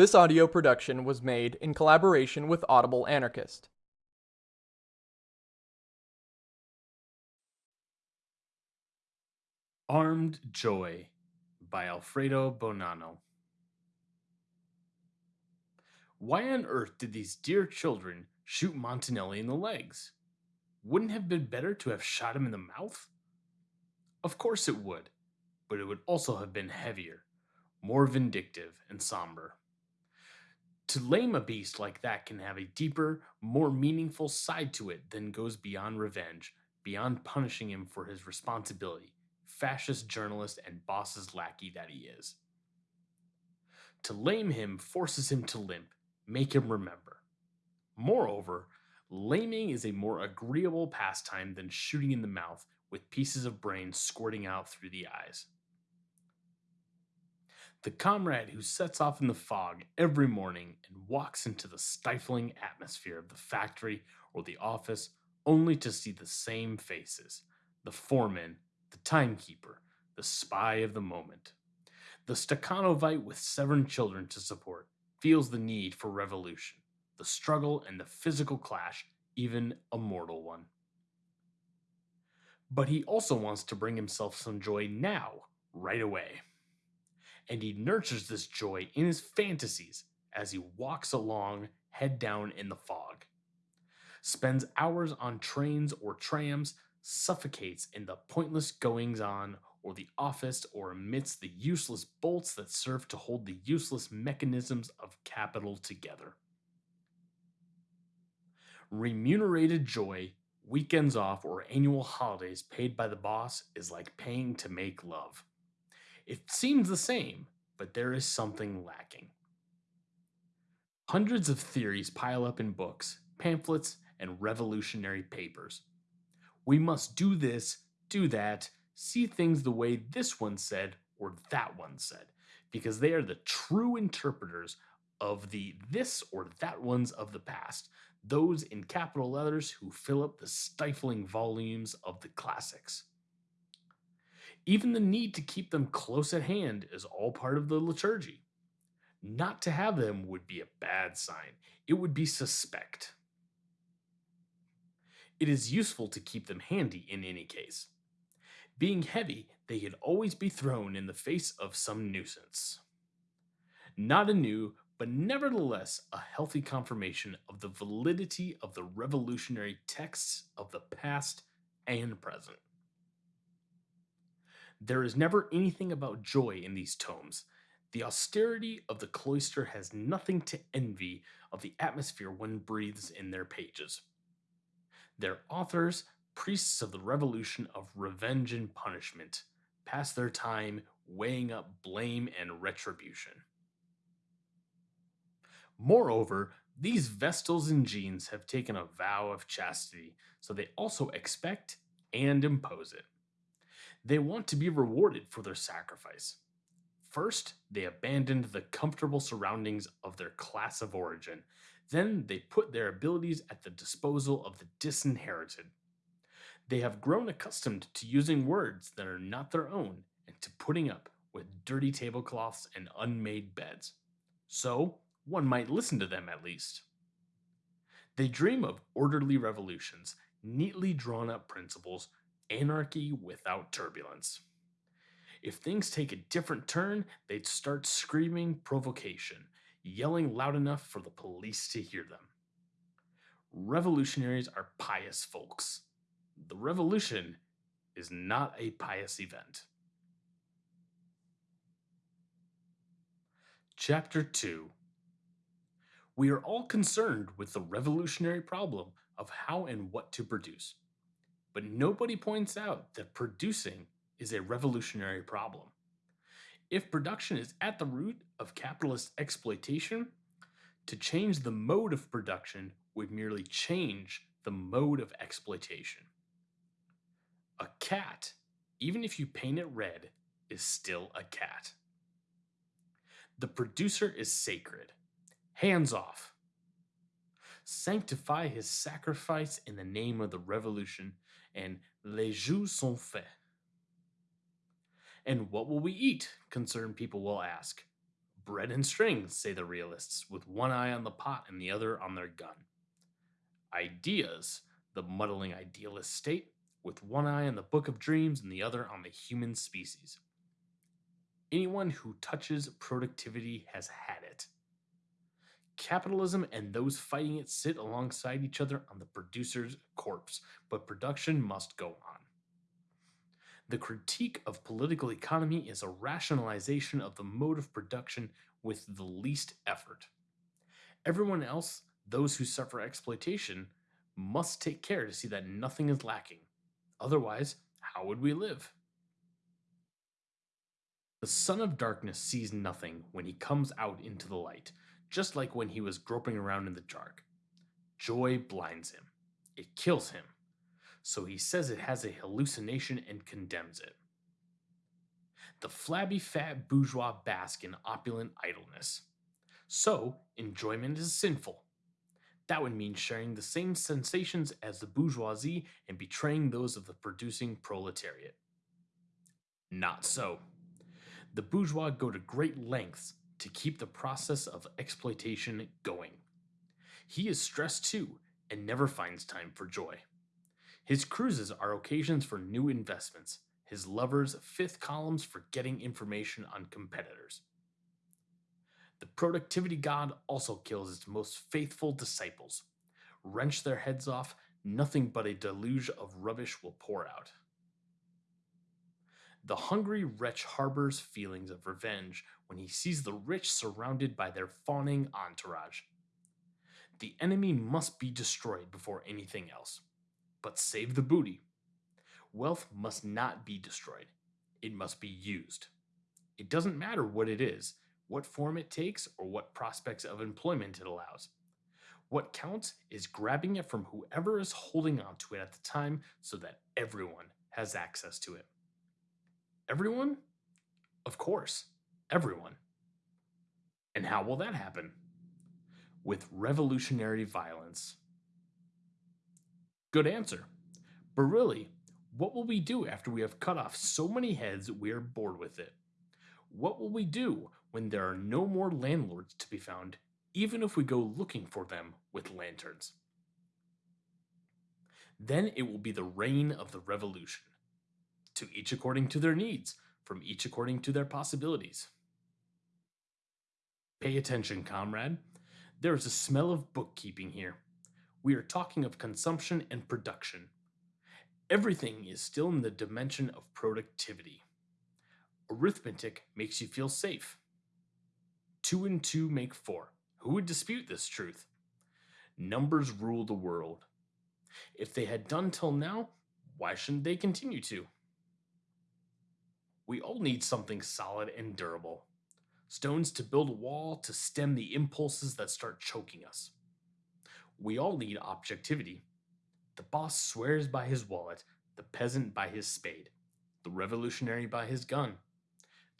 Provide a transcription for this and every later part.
This audio production was made in collaboration with Audible Anarchist. Armed Joy by Alfredo Bonanno. Why on earth did these dear children shoot Montanelli in the legs? Wouldn't have been better to have shot him in the mouth? Of course it would, but it would also have been heavier, more vindictive and somber. To lame a beast like that can have a deeper, more meaningful side to it than goes beyond revenge, beyond punishing him for his responsibility, fascist journalist and boss's lackey that he is. To lame him forces him to limp, make him remember. Moreover, laming is a more agreeable pastime than shooting in the mouth with pieces of brain squirting out through the eyes. The comrade who sets off in the fog every morning and walks into the stifling atmosphere of the factory or the office only to see the same faces the foreman, the timekeeper, the spy of the moment. The Stakhanovite with seven children to support feels the need for revolution, the struggle and the physical clash, even a mortal one. But he also wants to bring himself some joy now, right away. And he nurtures this joy in his fantasies as he walks along, head down in the fog. Spends hours on trains or trams, suffocates in the pointless goings on or the office or amidst the useless bolts that serve to hold the useless mechanisms of capital together. Remunerated joy, weekends off, or annual holidays paid by the boss is like paying to make love. It seems the same, but there is something lacking. Hundreds of theories pile up in books, pamphlets, and revolutionary papers. We must do this, do that, see things the way this one said or that one said, because they are the true interpreters of the this or that ones of the past, those in capital letters who fill up the stifling volumes of the classics. Even the need to keep them close at hand is all part of the liturgy. Not to have them would be a bad sign, it would be suspect. It is useful to keep them handy in any case. Being heavy, they could always be thrown in the face of some nuisance. Not a new, but nevertheless a healthy confirmation of the validity of the revolutionary texts of the past and present. There is never anything about joy in these tomes. The austerity of the cloister has nothing to envy of the atmosphere one breathes in their pages. Their authors priests of the revolution of revenge and punishment, pass their time weighing up blame and retribution. Moreover, these Vestals and Jeans have taken a vow of chastity, so they also expect and impose it. They want to be rewarded for their sacrifice. First, they abandoned the comfortable surroundings of their class of origin. Then they put their abilities at the disposal of the disinherited. They have grown accustomed to using words that are not their own and to putting up with dirty tablecloths and unmade beds. So, one might listen to them at least. They dream of orderly revolutions, neatly drawn up principles, anarchy without turbulence. If things take a different turn, they'd start screaming provocation, yelling loud enough for the police to hear them. Revolutionaries are pious folks the revolution is not a pious event. Chapter 2 We are all concerned with the revolutionary problem of how and what to produce. But nobody points out that producing is a revolutionary problem. If production is at the root of capitalist exploitation, to change the mode of production would merely change the mode of exploitation. A cat, even if you paint it red, is still a cat. The producer is sacred. Hands off. Sanctify his sacrifice in the name of the revolution, and les jeux sont faits. And what will we eat? Concerned people will ask. Bread and strings, say the realists, with one eye on the pot and the other on their gun. Ideas, the muddling idealist state, with one eye on the book of dreams and the other on the human species. Anyone who touches productivity has had it. Capitalism and those fighting it sit alongside each other on the producer's corpse, but production must go on. The critique of political economy is a rationalization of the mode of production with the least effort. Everyone else, those who suffer exploitation, must take care to see that nothing is lacking. Otherwise, how would we live? The Son of Darkness sees nothing when he comes out into the light, just like when he was groping around in the dark. Joy blinds him, it kills him, so he says it has a hallucination and condemns it. The flabby fat bourgeois bask in opulent idleness. So, enjoyment is sinful. That would mean sharing the same sensations as the bourgeoisie and betraying those of the producing proletariat. Not so. The bourgeois go to great lengths to keep the process of exploitation going. He is stressed too and never finds time for joy. His cruises are occasions for new investments, his lovers fifth columns for getting information on competitors. The productivity god also kills its most faithful disciples. Wrench their heads off, nothing but a deluge of rubbish will pour out. The hungry wretch harbors feelings of revenge when he sees the rich surrounded by their fawning entourage. The enemy must be destroyed before anything else. But save the booty. Wealth must not be destroyed, it must be used. It doesn't matter what it is, what form it takes, or what prospects of employment it allows. What counts is grabbing it from whoever is holding on to it at the time so that everyone has access to it. Everyone? Of course, everyone. And how will that happen? With revolutionary violence. Good answer. But really, what will we do after we have cut off so many heads we are bored with it? What will we do when there are no more landlords to be found, even if we go looking for them with lanterns? Then it will be the reign of the revolution to each according to their needs, from each according to their possibilities. Pay attention, comrade. There is a smell of bookkeeping here. We are talking of consumption and production. Everything is still in the dimension of productivity. Arithmetic makes you feel safe. Two and two make four. Who would dispute this truth? Numbers rule the world. If they had done till now, why shouldn't they continue to? We all need something solid and durable. Stones to build a wall to stem the impulses that start choking us. We all need objectivity. The boss swears by his wallet, the peasant by his spade, the revolutionary by his gun.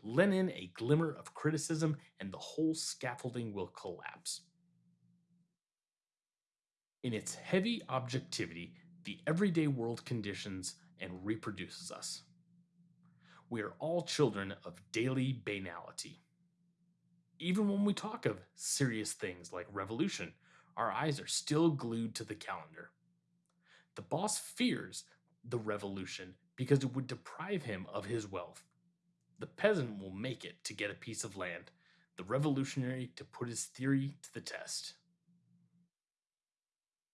Lend in a glimmer of criticism, and the whole scaffolding will collapse. In its heavy objectivity, the everyday world conditions and reproduces us we are all children of daily banality. Even when we talk of serious things like revolution, our eyes are still glued to the calendar. The boss fears the revolution because it would deprive him of his wealth. The peasant will make it to get a piece of land, the revolutionary to put his theory to the test.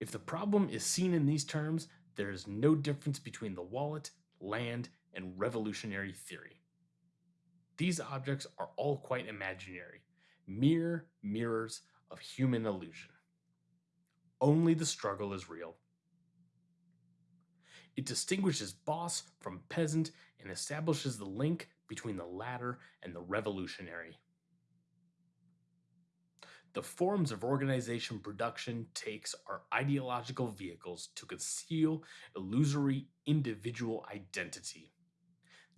If the problem is seen in these terms, there is no difference between the wallet, land, and revolutionary theory. These objects are all quite imaginary, mere mirrors of human illusion. Only the struggle is real. It distinguishes boss from peasant and establishes the link between the latter and the revolutionary. The forms of organization production takes are ideological vehicles to conceal illusory individual identity.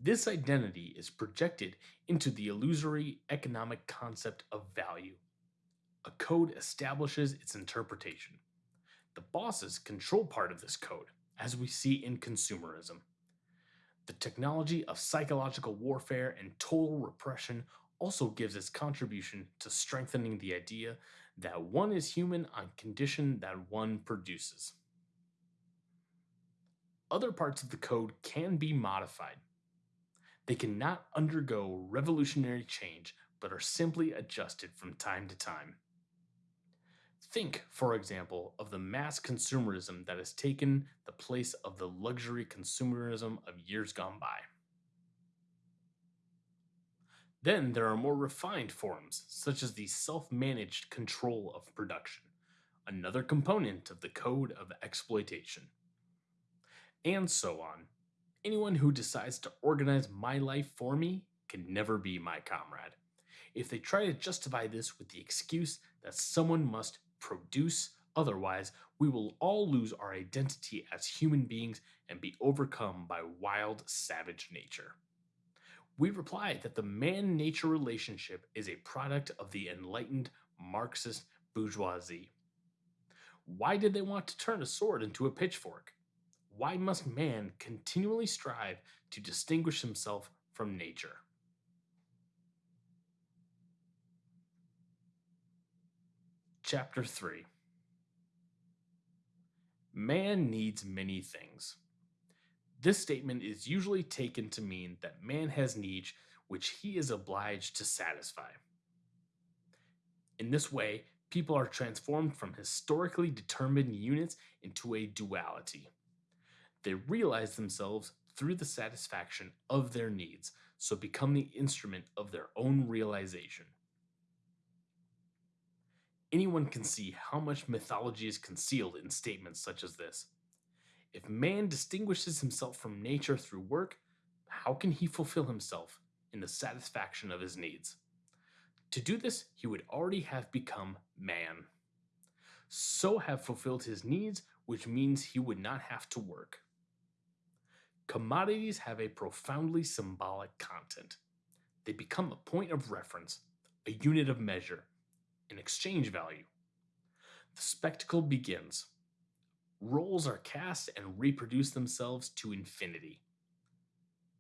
This identity is projected into the illusory economic concept of value. A code establishes its interpretation. The bosses control part of this code, as we see in consumerism. The technology of psychological warfare and total repression also gives its contribution to strengthening the idea that one is human on condition that one produces. Other parts of the code can be modified. They cannot undergo revolutionary change, but are simply adjusted from time to time. Think, for example, of the mass consumerism that has taken the place of the luxury consumerism of years gone by. Then there are more refined forms, such as the self managed control of production, another component of the code of exploitation. And so on. Anyone who decides to organize my life for me can never be my comrade. If they try to justify this with the excuse that someone must produce otherwise, we will all lose our identity as human beings and be overcome by wild, savage nature. We reply that the man nature relationship is a product of the enlightened Marxist bourgeoisie. Why did they want to turn a sword into a pitchfork? Why must man continually strive to distinguish himself from nature? Chapter 3 Man needs many things. This statement is usually taken to mean that man has needs which he is obliged to satisfy. In this way, people are transformed from historically determined units into a duality. They realize themselves through the satisfaction of their needs, so become the instrument of their own realization. Anyone can see how much mythology is concealed in statements such as this. If man distinguishes himself from nature through work, how can he fulfill himself in the satisfaction of his needs? To do this, he would already have become man. So have fulfilled his needs, which means he would not have to work. Commodities have a profoundly symbolic content. They become a point of reference, a unit of measure, an exchange value. The spectacle begins roles are cast and reproduce themselves to infinity.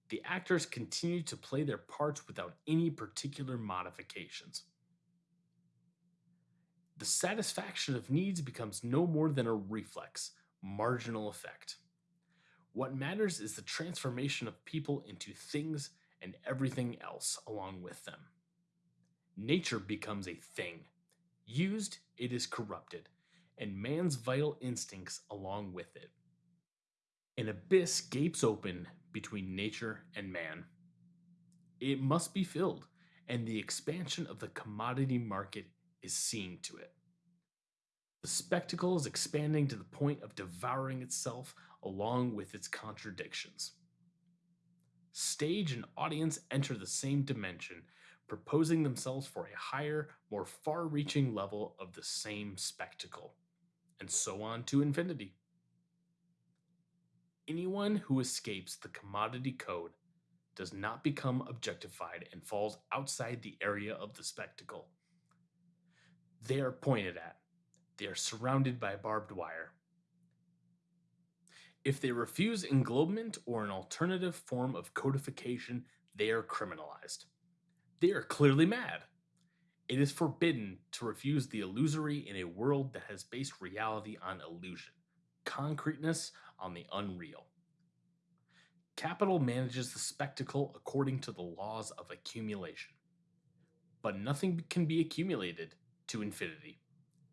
The actors continue to play their parts without any particular modifications. The satisfaction of needs becomes no more than a reflex, marginal effect. What matters is the transformation of people into things and everything else along with them. Nature becomes a thing. Used, it is corrupted and man's vital instincts along with it. An abyss gapes open between nature and man. It must be filled, and the expansion of the commodity market is seeing to it. The spectacle is expanding to the point of devouring itself along with its contradictions. Stage and audience enter the same dimension, proposing themselves for a higher, more far reaching level of the same spectacle and so on to infinity. Anyone who escapes the commodity code does not become objectified and falls outside the area of the spectacle. They are pointed at, they are surrounded by barbed wire. If they refuse englobement or an alternative form of codification, they are criminalized. They are clearly mad. It is forbidden to refuse the illusory in a world that has based reality on illusion, concreteness on the unreal. Capital manages the spectacle according to the laws of accumulation. But nothing can be accumulated to infinity,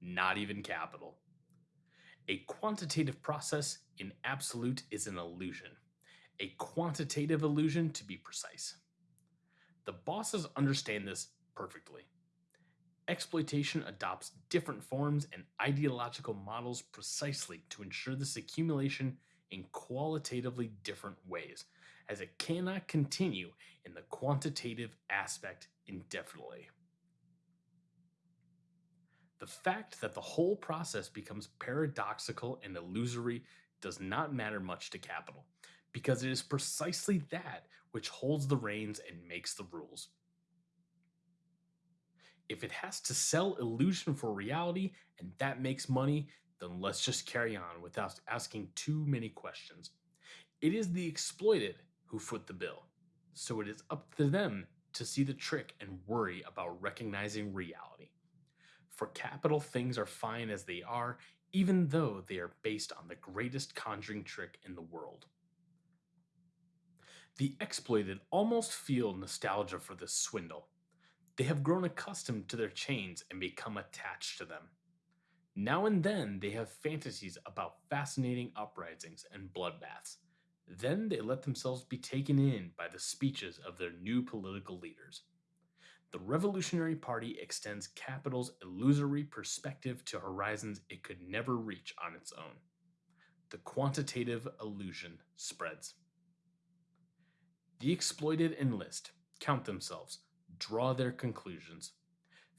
not even capital. A quantitative process in absolute is an illusion, a quantitative illusion to be precise. The bosses understand this perfectly exploitation adopts different forms and ideological models precisely to ensure this accumulation in qualitatively different ways, as it cannot continue in the quantitative aspect indefinitely. The fact that the whole process becomes paradoxical and illusory does not matter much to capital, because it is precisely that which holds the reins and makes the rules if it has to sell illusion for reality and that makes money, then let's just carry on without asking too many questions. It is the exploited who foot the bill, so it is up to them to see the trick and worry about recognizing reality. For capital, things are fine as they are, even though they are based on the greatest conjuring trick in the world. The exploited almost feel nostalgia for this swindle. They have grown accustomed to their chains and become attached to them. Now and then they have fantasies about fascinating uprisings and bloodbaths. Then they let themselves be taken in by the speeches of their new political leaders. The Revolutionary Party extends capital's illusory perspective to horizons it could never reach on its own. The quantitative illusion spreads. The exploited enlist, count themselves, draw their conclusions.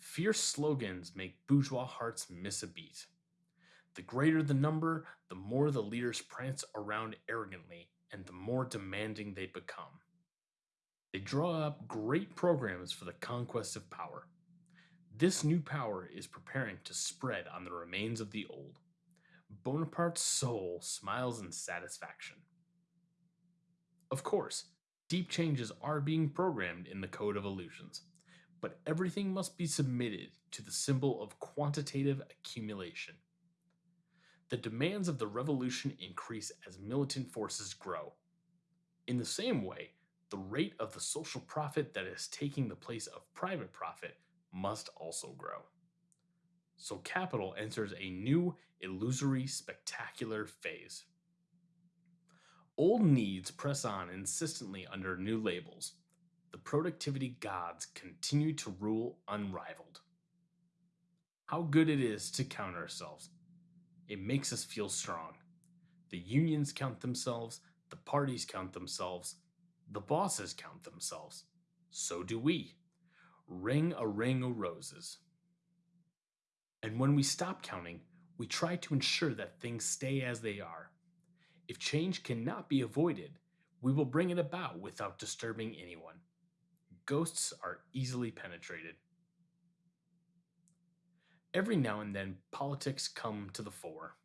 Fierce slogans make bourgeois hearts miss a beat. The greater the number, the more the leaders prance around arrogantly and the more demanding they become. They draw up great programs for the conquest of power. This new power is preparing to spread on the remains of the old. Bonaparte's soul smiles in satisfaction. Of course, deep changes are being programmed in the Code of Illusions, but everything must be submitted to the symbol of quantitative accumulation. The demands of the revolution increase as militant forces grow. In the same way, the rate of the social profit that is taking the place of private profit must also grow. So capital enters a new, illusory, spectacular phase. Old needs press on insistently under new labels. The productivity gods continue to rule unrivaled. How good it is to count ourselves. It makes us feel strong. The unions count themselves, the parties count themselves, the bosses count themselves. So do we. Ring a ring o' roses. And when we stop counting, we try to ensure that things stay as they are. If change cannot be avoided, we will bring it about without disturbing anyone. Ghosts are easily penetrated. Every now and then, politics come to the fore.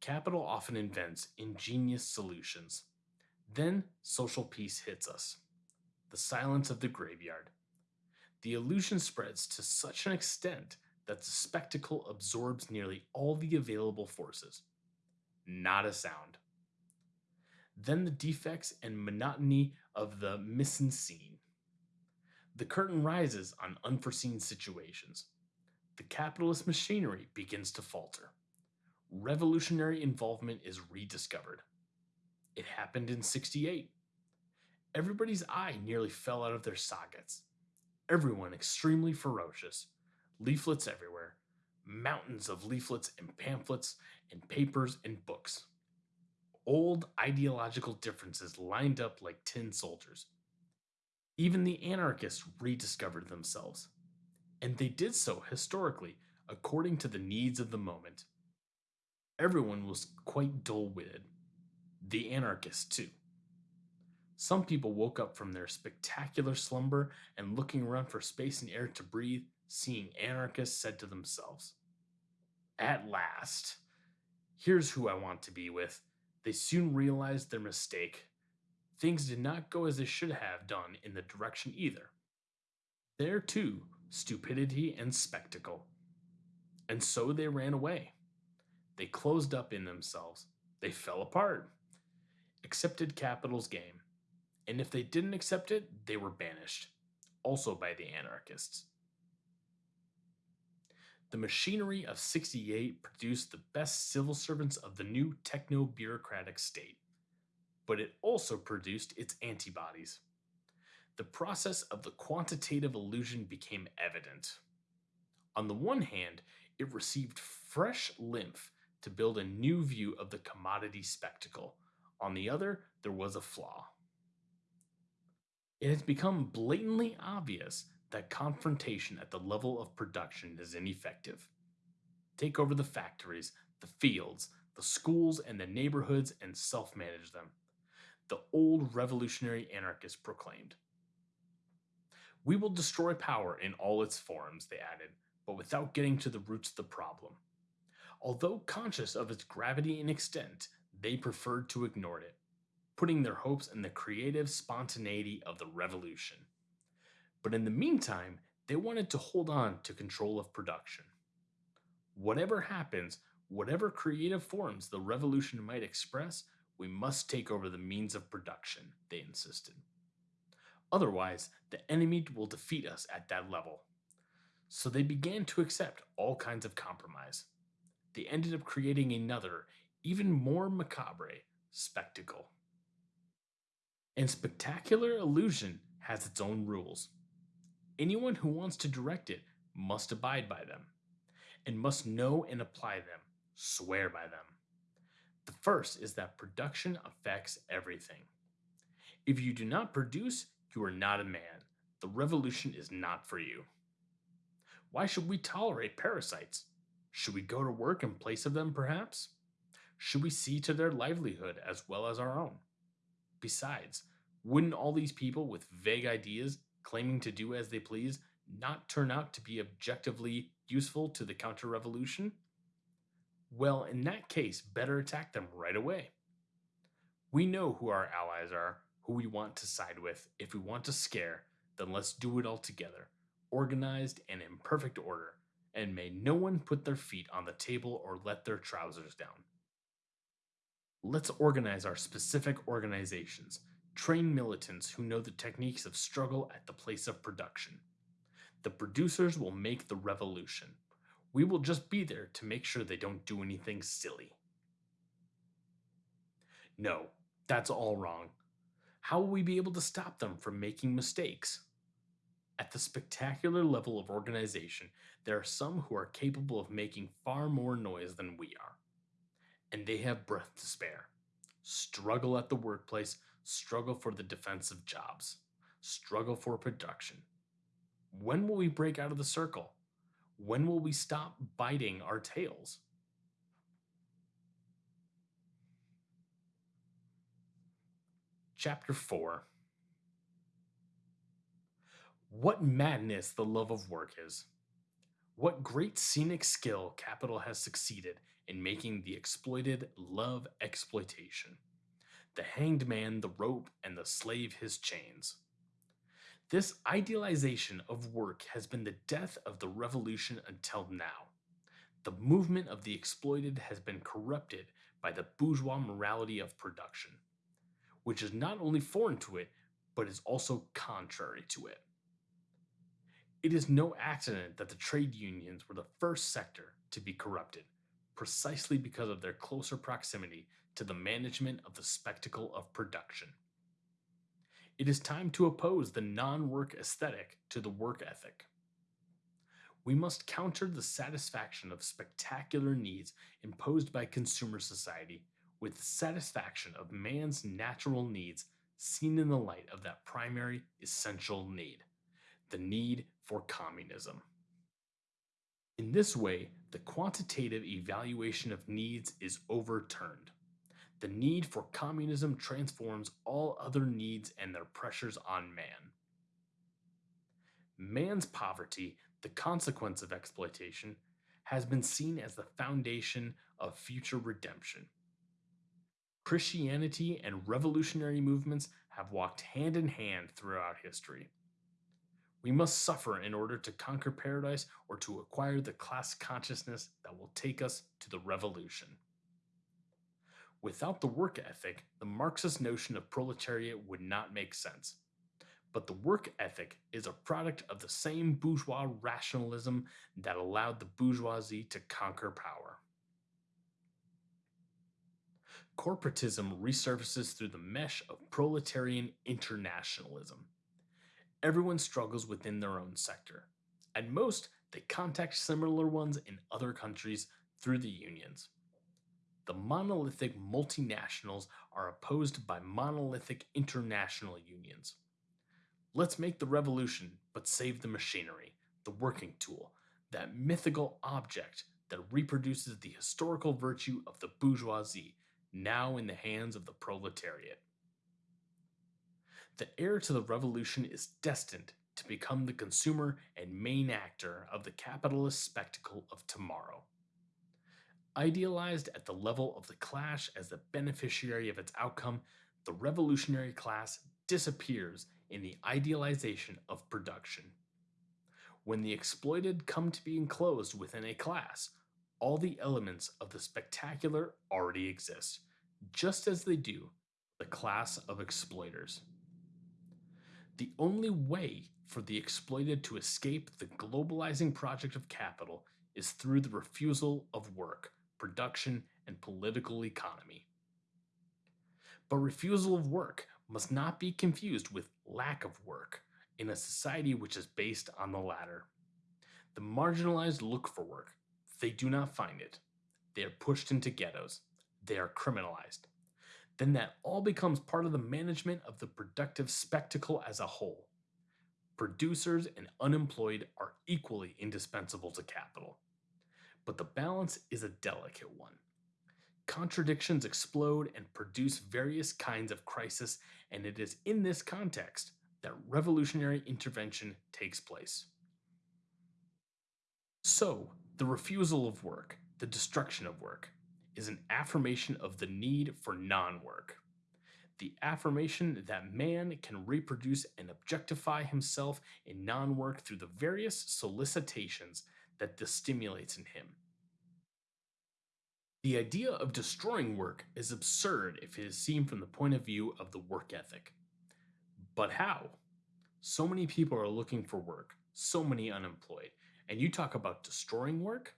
Capital often invents ingenious solutions. Then, social peace hits us. The silence of the graveyard. The illusion spreads to such an extent that the spectacle absorbs nearly all the available forces. Not a sound. Then the defects and monotony of the mise en scene. The curtain rises on unforeseen situations. The capitalist machinery begins to falter. Revolutionary involvement is rediscovered. It happened in 68. Everybody's eye nearly fell out of their sockets. Everyone extremely ferocious. Leaflets everywhere. Mountains of leaflets and pamphlets and papers and books. Old ideological differences lined up like tin soldiers. Even the anarchists rediscovered themselves. And they did so historically, according to the needs of the moment. Everyone was quite dull witted. The anarchists, too. Some people woke up from their spectacular slumber and looking around for space and air to breathe, seeing anarchists said to themselves, At last, here's who I want to be with. They soon realized their mistake. Things did not go as they should have done in the direction either. There, too, stupidity and spectacle. And so they ran away. They closed up in themselves. They fell apart. Accepted capital's game. And if they didn't accept it, they were banished, also by the anarchists. The machinery of 68 produced the best civil servants of the new techno bureaucratic state, but it also produced its antibodies. The process of the quantitative illusion became evident. On the one hand, it received fresh lymph to build a new view of the commodity spectacle. On the other, there was a flaw. It has become blatantly obvious that confrontation at the level of production is ineffective. Take over the factories, the fields, the schools, and the neighborhoods and self manage them. The old revolutionary anarchists proclaimed. We will destroy power in all its forms, they added, but without getting to the roots of the problem. Although conscious of its gravity and extent, they preferred to ignore it, putting their hopes in the creative spontaneity of the revolution. But in the meantime, they wanted to hold on to control of production. Whatever happens, whatever creative forms the revolution might express, we must take over the means of production, they insisted. Otherwise, the enemy will defeat us at that level. So they began to accept all kinds of compromise. They ended up creating another, even more macabre, spectacle. And spectacular illusion has its own rules. Anyone who wants to direct it must abide by them, and must know and apply them, swear by them. The first is that production affects everything. If you do not produce, you are not a man. The revolution is not for you. Why should we tolerate parasites? Should we go to work in place of them, perhaps? Should we see to their livelihood as well as our own? Besides, wouldn't all these people with vague ideas claiming to do as they please not turn out to be objectively useful to the counter revolution? Well, in that case, better attack them right away. We know who our allies are, who we want to side with. If we want to scare, then let's do it all together, organized and in perfect order, and may no one put their feet on the table or let their trousers down. Let's organize our specific organizations, train militants who know the techniques of struggle at the place of production. The producers will make the revolution. We will just be there to make sure they don't do anything silly. No, that's all wrong. How will we be able to stop them from making mistakes? At the spectacular level of organization, there are some who are capable of making far more noise than we are. And they have breath to spare. Struggle at the workplace, struggle for the defense of jobs, struggle for production. When will we break out of the circle? When will we stop biting our tails? Chapter 4 What madness the love of work is. What great scenic skill capital has succeeded in making the exploited love exploitation. The hanged man the rope and the slave his chains. This idealization of work has been the death of the revolution until now. The movement of the exploited has been corrupted by the bourgeois morality of production, which is not only foreign to it, but is also contrary to it. It is no accident that the trade unions were the first sector to be corrupted, precisely because of their closer proximity to the management of the spectacle of production. It is time to oppose the non work aesthetic to the work ethic. We must counter the satisfaction of spectacular needs imposed by consumer society with the satisfaction of man's natural needs seen in the light of that primary essential need the need for communism. In this way, the quantitative evaluation of needs is overturned. The need for communism transforms all other needs and their pressures on man. Man's poverty, the consequence of exploitation, has been seen as the foundation of future redemption. Christianity and revolutionary movements have walked hand in hand throughout history. We must suffer in order to conquer paradise or to acquire the class consciousness that will take us to the revolution. Without the work ethic, the Marxist notion of proletariat would not make sense. But the work ethic is a product of the same bourgeois rationalism that allowed the bourgeoisie to conquer power. Corporatism resurfaces through the mesh of proletarian internationalism. Everyone struggles within their own sector. At most, they contact similar ones in other countries through the unions the monolithic multinationals are opposed by monolithic international unions. Let's make the revolution, but save the machinery, the working tool, that mythical object that reproduces the historical virtue of the bourgeoisie, now in the hands of the proletariat. The heir to the revolution is destined to become the consumer and main actor of the capitalist spectacle of tomorrow idealized at the level of the clash as the beneficiary of its outcome, the revolutionary class disappears in the idealization of production. When the exploited come to be enclosed within a class, all the elements of the spectacular already exist, just as they do the class of exploiters. The only way for the exploited to escape the globalizing project of capital is through the refusal of work, production, and political economy. But refusal of work must not be confused with lack of work in a society which is based on the latter. The marginalized look for work, they do not find it. They are pushed into ghettos. They are criminalized. Then that all becomes part of the management of the productive spectacle as a whole. Producers and unemployed are equally indispensable to capital. But the balance is a delicate one. Contradictions explode and produce various kinds of crisis, and it is in this context that revolutionary intervention takes place. So, the refusal of work, the destruction of work, is an affirmation of the need for non work. The affirmation that man can reproduce and objectify himself in non work through the various solicitations that this stimulates in him. The idea of destroying work is absurd if it is seen from the point of view of the work ethic. But how? So many people are looking for work, so many unemployed, and you talk about destroying work?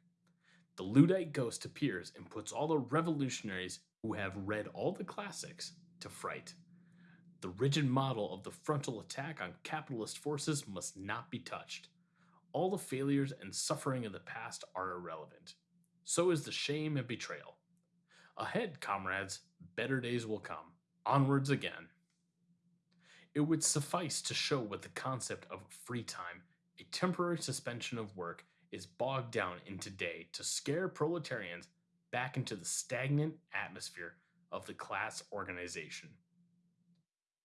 The Luddite ghost appears and puts all the revolutionaries who have read all the classics to fright. The rigid model of the frontal attack on capitalist forces must not be touched. All the failures and suffering of the past are irrelevant. So is the shame and betrayal. Ahead, comrades, better days will come. Onwards again. It would suffice to show what the concept of free time, a temporary suspension of work, is bogged down in today to scare proletarians back into the stagnant atmosphere of the class organization.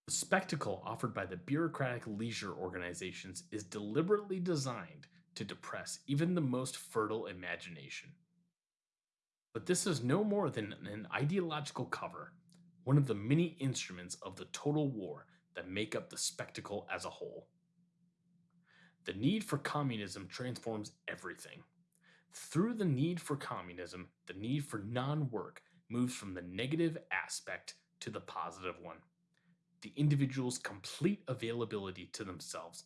The spectacle offered by the bureaucratic leisure organizations is deliberately designed to depress even the most fertile imagination. But this is no more than an ideological cover, one of the many instruments of the total war that make up the spectacle as a whole. The need for communism transforms everything. Through the need for communism, the need for non work moves from the negative aspect to the positive one. The individual's complete availability to themselves,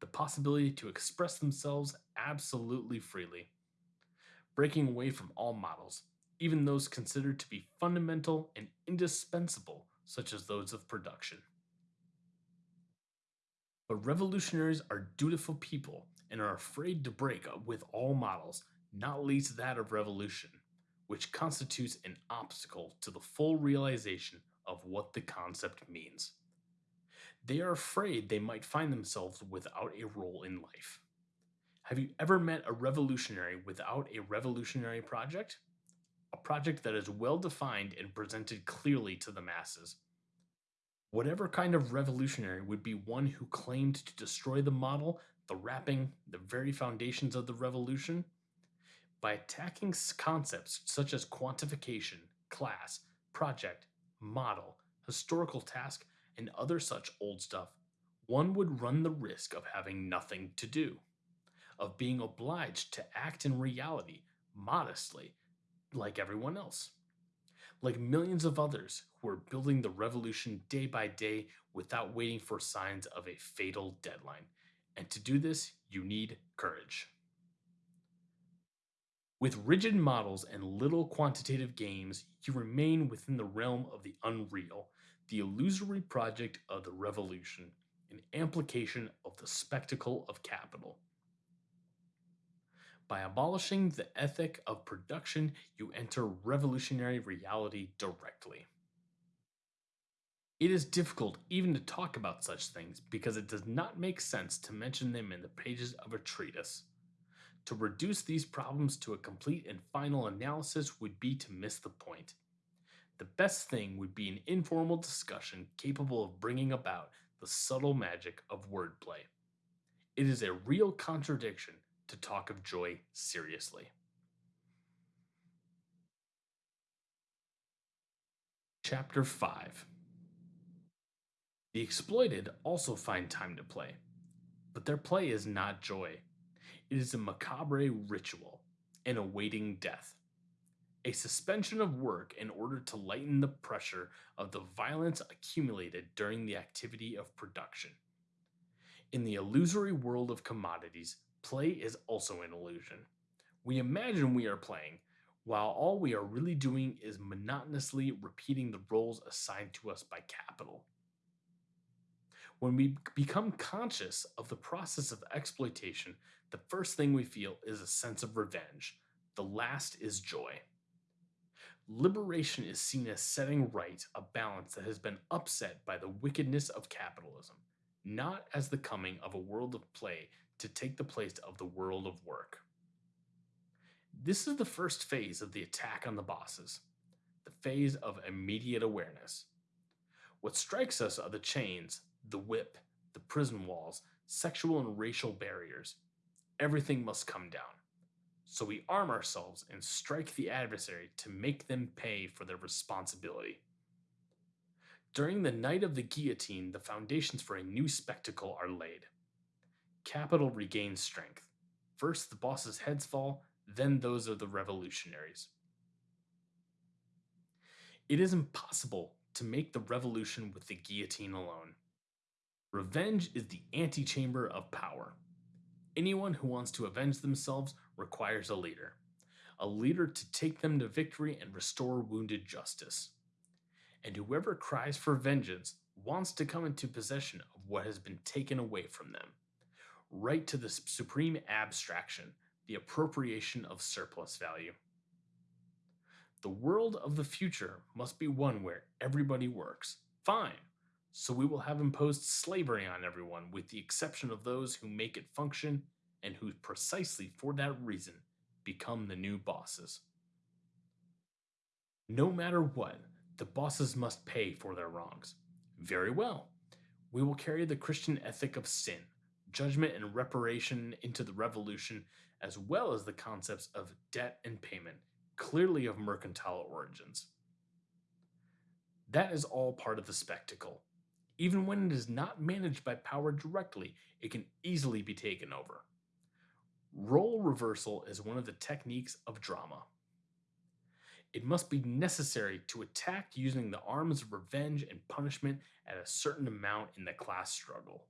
the possibility to express themselves absolutely freely, breaking away from all models, even those considered to be fundamental and indispensable, such as those of production. But revolutionaries are dutiful people and are afraid to break up with all models, not least that of revolution, which constitutes an obstacle to the full realization of what the concept means. They are afraid they might find themselves without a role in life. Have you ever met a revolutionary without a revolutionary project? A project that is well defined and presented clearly to the masses. Whatever kind of revolutionary would be one who claimed to destroy the model, the wrapping, the very foundations of the revolution? By attacking concepts such as quantification, class, project, model, historical task, and other such old stuff, one would run the risk of having nothing to do, of being obliged to act in reality, modestly, like everyone else like millions of others who are building the revolution day by day without waiting for signs of a fatal deadline. And to do this, you need courage. With rigid models and little quantitative games, you remain within the realm of the unreal, the illusory project of the revolution, an amplification of the spectacle of capital. By abolishing the ethic of production, you enter revolutionary reality directly. It is difficult even to talk about such things because it does not make sense to mention them in the pages of a treatise. To reduce these problems to a complete and final analysis would be to miss the point. The best thing would be an informal discussion capable of bringing about the subtle magic of wordplay. It is a real contradiction to talk of joy seriously. Chapter 5 The exploited also find time to play, but their play is not joy. It is a macabre ritual, an awaiting death. A suspension of work in order to lighten the pressure of the violence accumulated during the activity of production. In the illusory world of commodities, play is also an illusion. We imagine we are playing, while all we are really doing is monotonously repeating the roles assigned to us by capital. When we become conscious of the process of exploitation, the first thing we feel is a sense of revenge. The last is joy. Liberation is seen as setting right a balance that has been upset by the wickedness of capitalism, not as the coming of a world of play to take the place of the world of work. This is the first phase of the attack on the bosses, the phase of immediate awareness. What strikes us are the chains, the whip, the prison walls, sexual and racial barriers. Everything must come down. So we arm ourselves and strike the adversary to make them pay for their responsibility. During the night of the guillotine, the foundations for a new spectacle are laid. Capital regains strength. First, the boss's heads fall, then those of the revolutionaries. It is impossible to make the revolution with the guillotine alone. Revenge is the antechamber of power. Anyone who wants to avenge themselves requires a leader, a leader to take them to victory and restore wounded justice. And whoever cries for vengeance wants to come into possession of what has been taken away from them, right to the supreme abstraction, the appropriation of surplus value. The world of the future must be one where everybody works. Fine. So we will have imposed slavery on everyone with the exception of those who make it function and who precisely for that reason become the new bosses. No matter what, the bosses must pay for their wrongs. Very well. We will carry the Christian ethic of sin, judgment, and reparation into the revolution, as well as the concepts of debt and payment, clearly of mercantile origins. That is all part of the spectacle. Even when it is not managed by power directly, it can easily be taken over. Role reversal is one of the techniques of drama. It must be necessary to attack using the arms of revenge and punishment at a certain amount in the class struggle.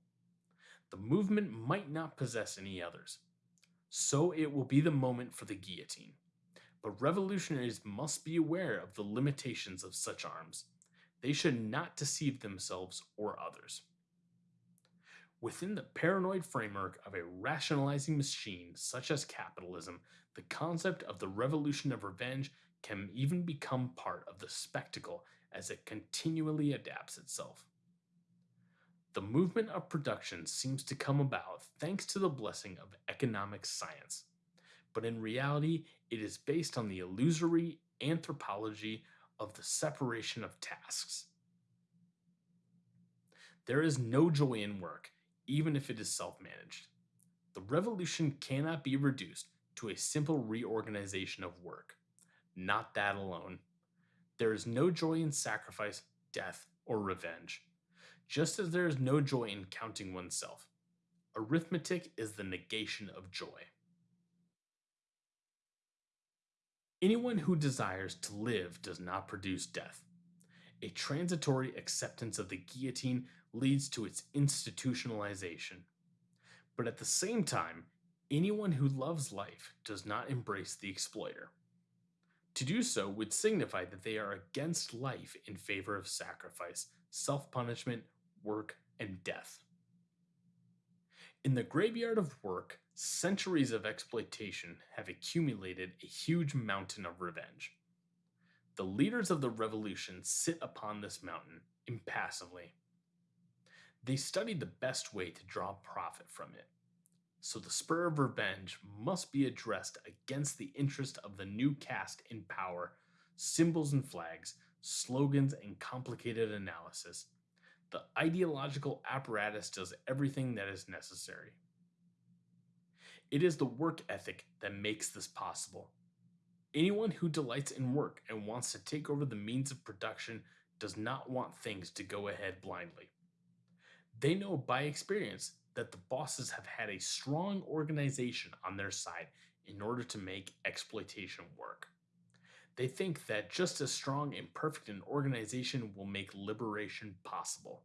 The movement might not possess any others, so it will be the moment for the guillotine. But revolutionaries must be aware of the limitations of such arms they should not deceive themselves or others. Within the paranoid framework of a rationalizing machine such as capitalism, the concept of the revolution of revenge can even become part of the spectacle as it continually adapts itself. The movement of production seems to come about thanks to the blessing of economic science, but in reality, it is based on the illusory anthropology of the separation of tasks. There is no joy in work, even if it is self managed. The revolution cannot be reduced to a simple reorganization of work. Not that alone. There is no joy in sacrifice, death, or revenge, just as there is no joy in counting oneself. Arithmetic is the negation of joy. Anyone who desires to live does not produce death. A transitory acceptance of the guillotine leads to its institutionalization. But at the same time, anyone who loves life does not embrace the exploiter. To do so would signify that they are against life in favor of sacrifice, self punishment, work, and death. In the graveyard of work, centuries of exploitation have accumulated a huge mountain of revenge. The leaders of the revolution sit upon this mountain impassively. They study the best way to draw profit from it. So the spur of revenge must be addressed against the interest of the new caste in power, symbols and flags, slogans and complicated analysis, the ideological apparatus does everything that is necessary. It is the work ethic that makes this possible. Anyone who delights in work and wants to take over the means of production does not want things to go ahead blindly. They know by experience that the bosses have had a strong organization on their side in order to make exploitation work. They think that just as strong and perfect an organization will make liberation possible.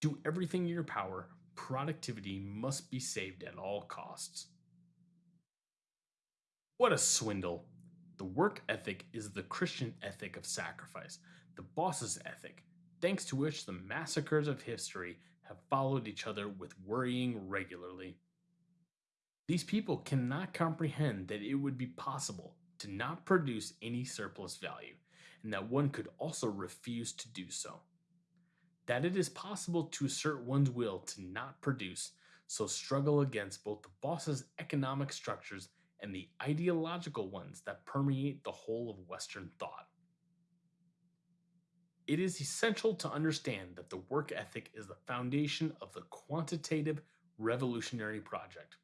Do everything in your power, productivity must be saved at all costs. What a swindle! The work ethic is the Christian ethic of sacrifice, the boss's ethic, thanks to which the massacres of history have followed each other with worrying regularly. These people cannot comprehend that it would be possible to not produce any surplus value, and that one could also refuse to do so. That it is possible to assert one's will to not produce, so struggle against both the boss's economic structures and the ideological ones that permeate the whole of Western thought. It is essential to understand that the work ethic is the foundation of the quantitative revolutionary project.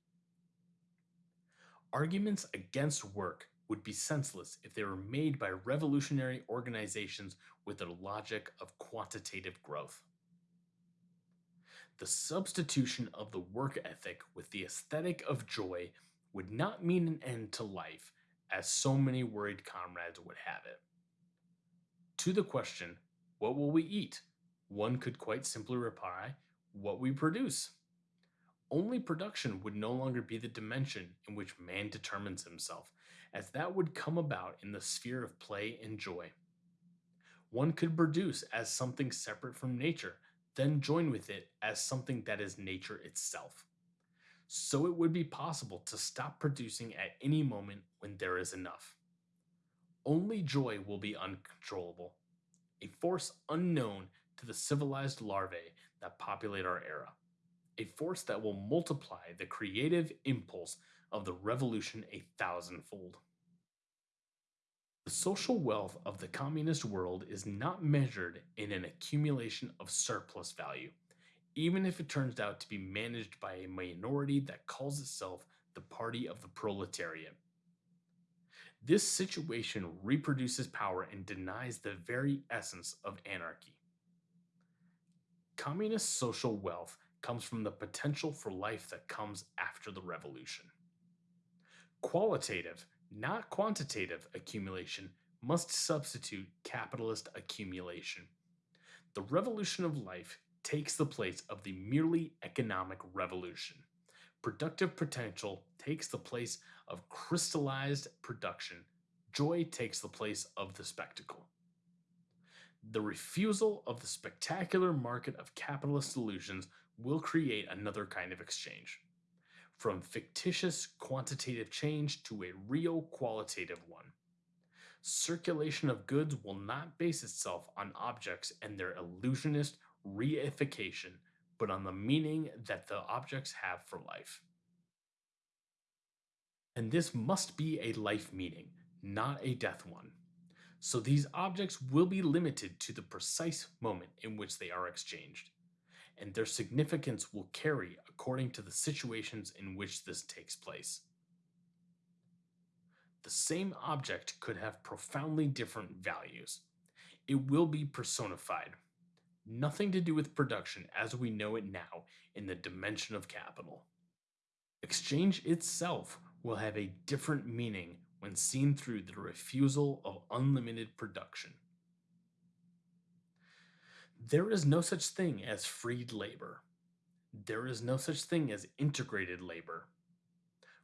Arguments against work would be senseless if they were made by revolutionary organizations with their logic of quantitative growth. The substitution of the work ethic with the aesthetic of joy would not mean an end to life, as so many worried comrades would have it. To the question, what will we eat? One could quite simply reply, what we produce. Only production would no longer be the dimension in which man determines himself, as that would come about in the sphere of play and joy. One could produce as something separate from nature, then join with it as something that is nature itself. So it would be possible to stop producing at any moment when there is enough. Only joy will be uncontrollable, a force unknown to the civilized larvae that populate our era, a force that will multiply the creative impulse of the revolution a thousandfold. The social wealth of the communist world is not measured in an accumulation of surplus value, even if it turns out to be managed by a minority that calls itself the party of the proletariat. This situation reproduces power and denies the very essence of anarchy. Communist social wealth comes from the potential for life that comes after the revolution. Qualitative, not quantitative accumulation must substitute capitalist accumulation. The revolution of life takes the place of the merely economic revolution. Productive potential takes the place of crystallized production. Joy takes the place of the spectacle. The refusal of the spectacular market of capitalist solutions will create another kind of exchange. From fictitious quantitative change to a real qualitative one. Circulation of goods will not base itself on objects and their illusionist reification, but on the meaning that the objects have for life. And this must be a life meaning, not a death one. So these objects will be limited to the precise moment in which they are exchanged, and their significance will carry according to the situations in which this takes place. The same object could have profoundly different values. It will be personified, nothing to do with production as we know it now in the dimension of capital. Exchange itself will have a different meaning when seen through the refusal of unlimited production. There is no such thing as freed labor. There is no such thing as integrated labor.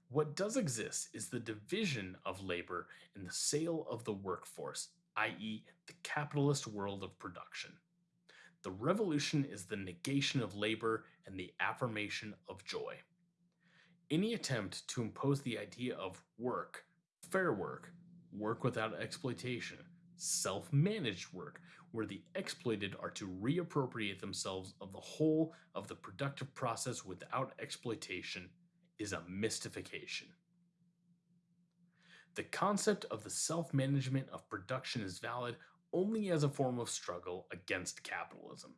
What does exist is the division of labor and the sale of the workforce, i.e., the capitalist world of production. The revolution is the negation of labor and the affirmation of joy. Any attempt to impose the idea of work, fair work, work without exploitation, self managed work, where the exploited are to reappropriate themselves of the whole of the productive process without exploitation, is a mystification. The concept of the self management of production is valid only as a form of struggle against capitalism.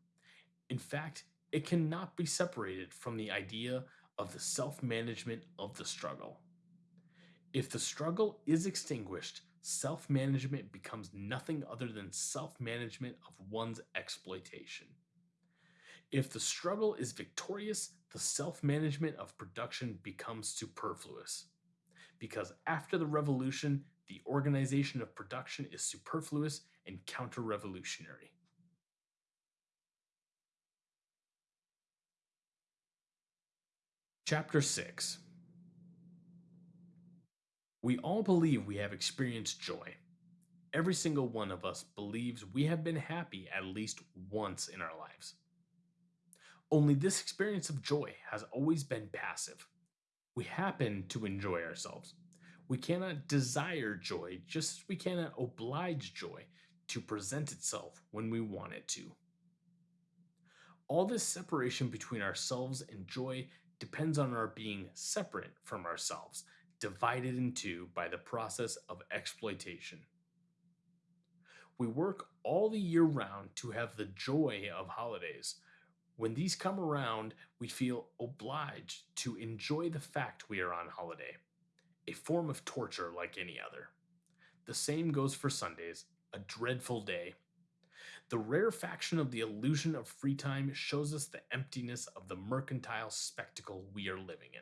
In fact, it cannot be separated from the idea of the self management of the struggle. If the struggle is extinguished, self management becomes nothing other than self management of one's exploitation. If the struggle is victorious, the self management of production becomes superfluous. Because after the revolution, the organization of production is superfluous and counter revolutionary. Chapter 6 We all believe we have experienced joy. Every single one of us believes we have been happy at least once in our lives. Only this experience of joy has always been passive. We happen to enjoy ourselves. We cannot desire joy just as we cannot oblige joy to present itself when we want it to. All this separation between ourselves and joy depends on our being separate from ourselves, divided in two by the process of exploitation. We work all the year round to have the joy of holidays. When these come around, we feel obliged to enjoy the fact we are on holiday, a form of torture like any other. The same goes for Sundays, a dreadful day. The rarefaction of the illusion of free time shows us the emptiness of the mercantile spectacle we are living in.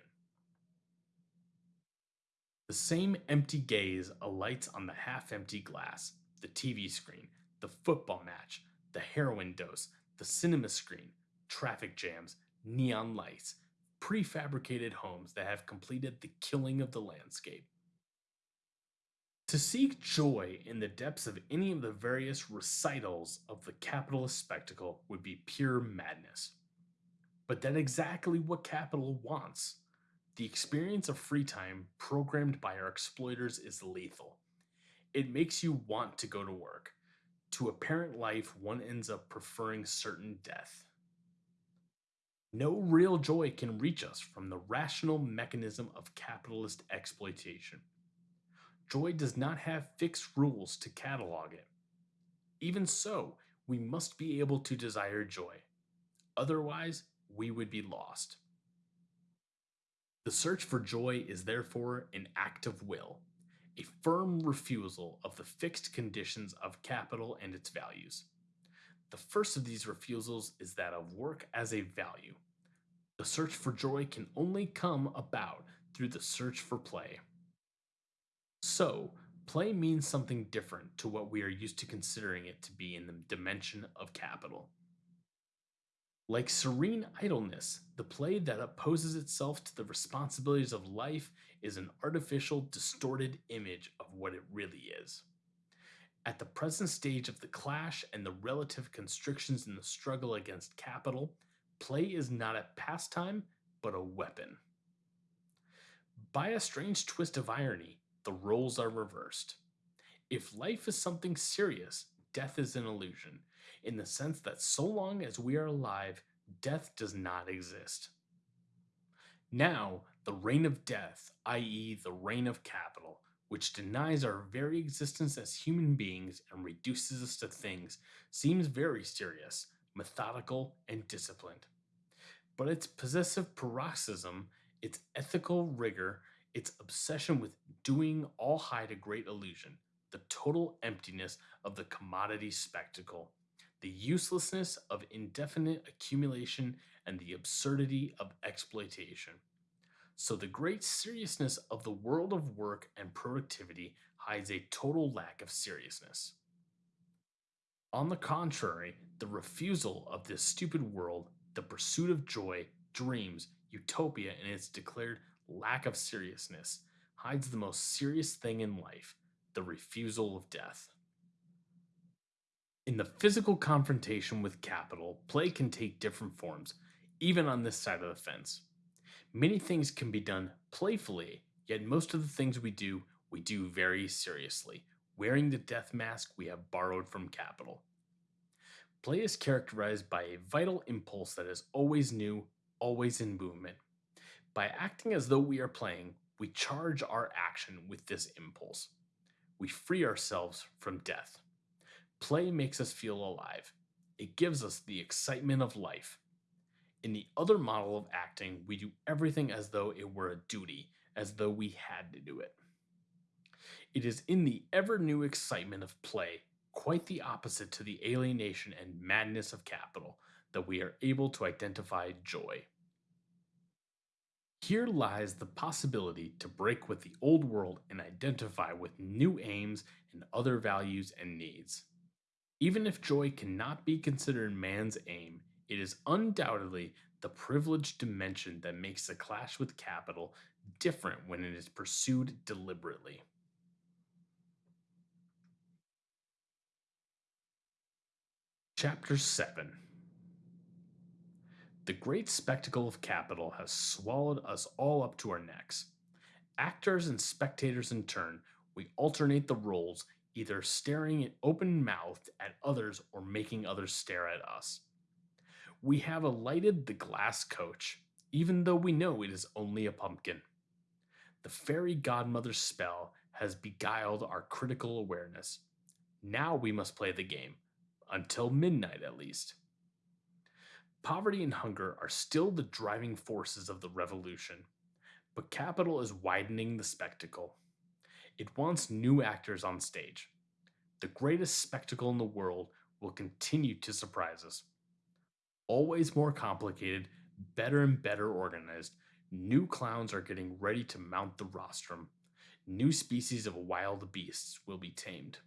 The same empty gaze alights on the half empty glass, the TV screen, the football match, the heroin dose, the cinema screen, traffic jams, neon lights, prefabricated homes that have completed the killing of the landscape. To seek joy in the depths of any of the various recitals of the capitalist spectacle would be pure madness. But that's exactly what capital wants. The experience of free time programmed by our exploiters is lethal. It makes you want to go to work. To a parent life, one ends up preferring certain death. No real joy can reach us from the rational mechanism of capitalist exploitation. Joy does not have fixed rules to catalog it. Even so, we must be able to desire joy. Otherwise, we would be lost. The search for joy is therefore an act of will, a firm refusal of the fixed conditions of capital and its values. The first of these refusals is that of work as a value. The search for joy can only come about through the search for play. So, play means something different to what we are used to considering it to be in the dimension of capital. Like serene idleness, the play that opposes itself to the responsibilities of life is an artificial, distorted image of what it really is. At the present stage of the clash and the relative constrictions in the struggle against capital, play is not a pastime, but a weapon. By a strange twist of irony, the roles are reversed. If life is something serious, death is an illusion, in the sense that so long as we are alive, death does not exist. Now, the reign of death, i.e., the reign of capital, which denies our very existence as human beings and reduces us to things, seems very serious, methodical, and disciplined. But its possessive paroxysm, its ethical rigor, its obsession with doing all hide a great illusion, the total emptiness of the commodity spectacle, the uselessness of indefinite accumulation, and the absurdity of exploitation. So, the great seriousness of the world of work and productivity hides a total lack of seriousness. On the contrary, the refusal of this stupid world, the pursuit of joy, dreams, utopia, and its declared lack of seriousness hides the most serious thing in life the refusal of death. In the physical confrontation with capital, play can take different forms, even on this side of the fence. Many things can be done playfully, yet most of the things we do, we do very seriously, wearing the death mask we have borrowed from capital. Play is characterized by a vital impulse that is always new, always in movement. By acting as though we are playing, we charge our action with this impulse. We free ourselves from death. Play makes us feel alive. It gives us the excitement of life. In the other model of acting, we do everything as though it were a duty, as though we had to do it. It is in the ever new excitement of play, quite the opposite to the alienation and madness of capital, that we are able to identify joy. Here lies the possibility to break with the old world and identify with new aims and other values and needs. Even if joy cannot be considered man's aim, it is undoubtedly the privileged dimension that makes the clash with capital different when it is pursued deliberately. Chapter 7 The great spectacle of capital has swallowed us all up to our necks. Actors and spectators in turn, we alternate the roles, either staring open mouthed at others or making others stare at us. We have alighted the glass coach, even though we know it is only a pumpkin. The fairy godmother's spell has beguiled our critical awareness. Now we must play the game until midnight at least. Poverty and hunger are still the driving forces of the revolution, but capital is widening the spectacle. It wants new actors on stage. The greatest spectacle in the world will continue to surprise us. Always more complicated, better and better organized, new clowns are getting ready to mount the rostrum. New species of wild beasts will be tamed.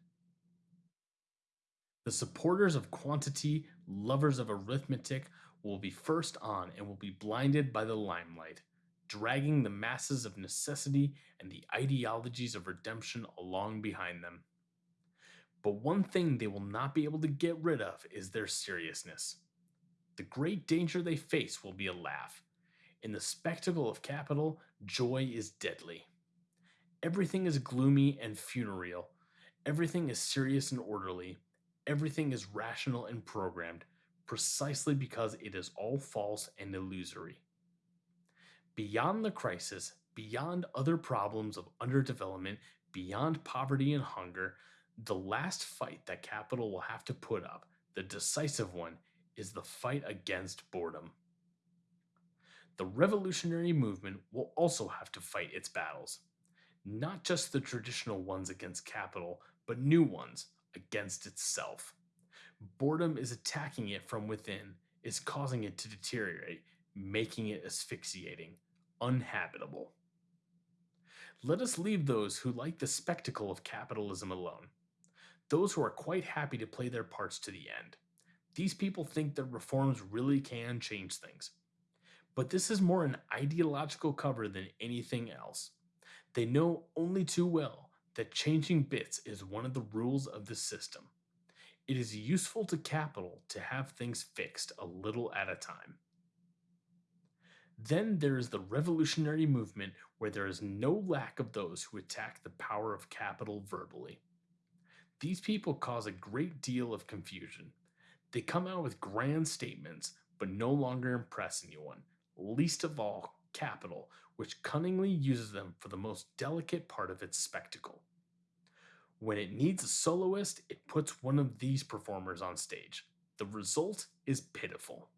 The supporters of quantity, lovers of arithmetic, will be first on and will be blinded by the limelight, dragging the masses of necessity and the ideologies of redemption along behind them. But one thing they will not be able to get rid of is their seriousness. The great danger they face will be a laugh. In the spectacle of capital, joy is deadly. Everything is gloomy and funereal. Everything is serious and orderly everything is rational and programmed precisely because it is all false and illusory. Beyond the crisis, beyond other problems of underdevelopment, beyond poverty and hunger, the last fight that capital will have to put up, the decisive one, is the fight against boredom. The revolutionary movement will also have to fight its battles, not just the traditional ones against capital, but new ones against itself. Boredom is attacking it from within, is causing it to deteriorate, making it asphyxiating, uninhabitable. Let us leave those who like the spectacle of capitalism alone. Those who are quite happy to play their parts to the end. These people think that reforms really can change things. But this is more an ideological cover than anything else. They know only too well that changing bits is one of the rules of the system. It is useful to capital to have things fixed a little at a time. Then there is the revolutionary movement where there is no lack of those who attack the power of capital verbally. These people cause a great deal of confusion. They come out with grand statements, but no longer impress anyone, least of all capital, which cunningly uses them for the most delicate part of its spectacle. When it needs a soloist, it puts one of these performers on stage. The result is pitiful.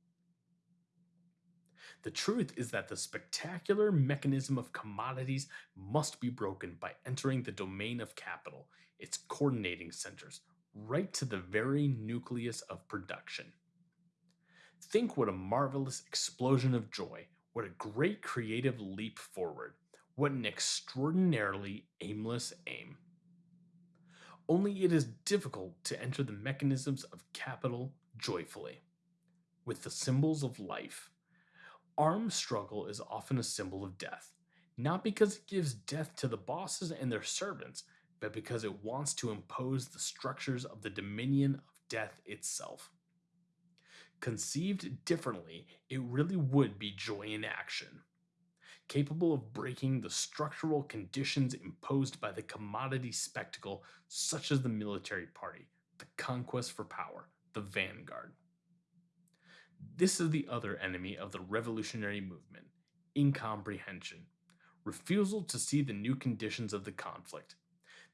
The truth is that the spectacular mechanism of commodities must be broken by entering the domain of capital, its coordinating centers, right to the very nucleus of production. Think what a marvelous explosion of joy, what a great creative leap forward, what an extraordinarily aimless aim. Only it is difficult to enter the mechanisms of capital joyfully. With the symbols of life, armed struggle is often a symbol of death, not because it gives death to the bosses and their servants, but because it wants to impose the structures of the dominion of death itself. Conceived differently, it really would be joy in action capable of breaking the structural conditions imposed by the commodity spectacle, such as the military party, the conquest for power, the vanguard. This is the other enemy of the revolutionary movement incomprehension, refusal to see the new conditions of the conflict,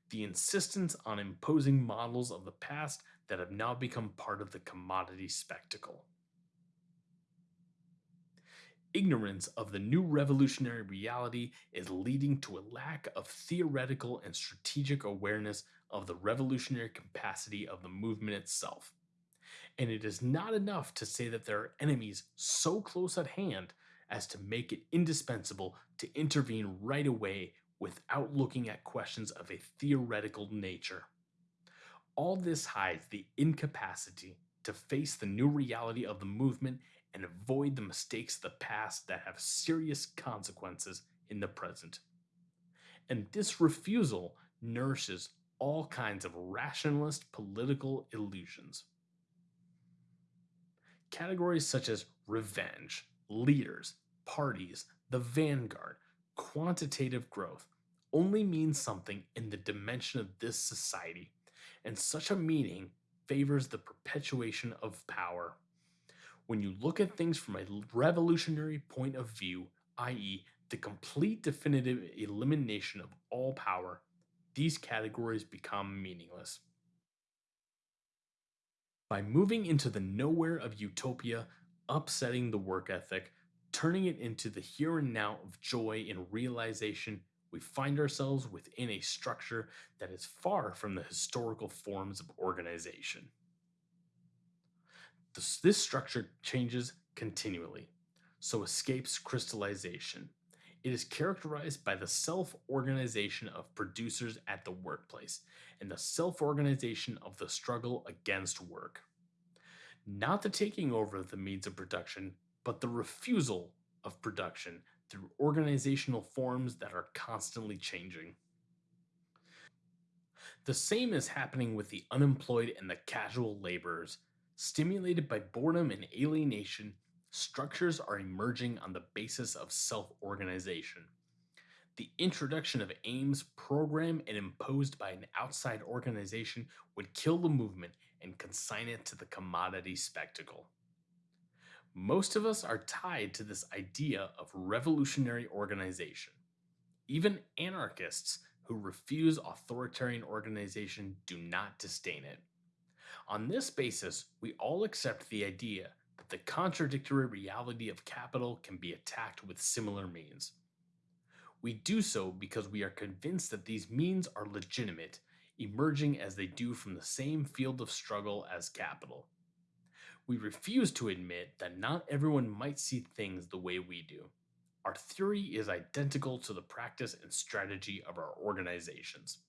the insistence on imposing models of the past that have now become part of the commodity spectacle ignorance of the new revolutionary reality is leading to a lack of theoretical and strategic awareness of the revolutionary capacity of the movement itself. And it is not enough to say that there are enemies so close at hand as to make it indispensable to intervene right away without looking at questions of a theoretical nature. All this hides the incapacity to face the new reality of the movement and avoid the mistakes of the past that have serious consequences in the present. And this refusal nourishes all kinds of rationalist political illusions. Categories such as revenge, leaders, parties, the vanguard, quantitative growth only mean something in the dimension of this society, and such a meaning favors the perpetuation of power. When you look at things from a revolutionary point of view, i.e., the complete definitive elimination of all power, these categories become meaningless. By moving into the nowhere of utopia, upsetting the work ethic, turning it into the here and now of joy and realization, we find ourselves within a structure that is far from the historical forms of organization. This, structure changes continually, so escapes crystallization. It is characterized by the self organization of producers at the workplace and the self organization of the struggle against work. Not the taking over of the means of production, but the refusal of production through organizational forms that are constantly changing. The same is happening with the unemployed and the casual laborers. Stimulated by boredom and alienation, structures are emerging on the basis of self organization. The introduction of aims programmed and imposed by an outside organization would kill the movement and consign it to the commodity spectacle. Most of us are tied to this idea of revolutionary organization. Even anarchists who refuse authoritarian organization do not disdain it. On this basis, we all accept the idea the contradictory reality of capital can be attacked with similar means. We do so because we are convinced that these means are legitimate, emerging as they do from the same field of struggle as capital we refuse to admit that not everyone might see things the way we do. Our theory is identical to the practice and strategy of our organizations.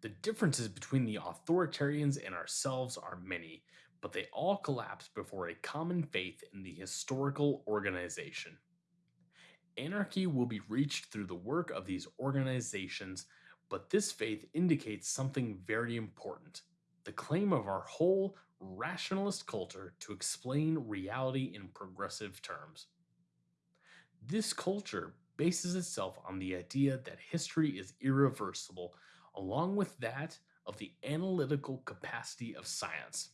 The differences between the authoritarians and ourselves are many, but they all collapse before a common faith in the historical organization. Anarchy will be reached through the work of these organizations, but this faith indicates something very important the claim of our whole rationalist culture to explain reality in progressive terms. This culture bases itself on the idea that history is irreversible, along with that of the analytical capacity of science.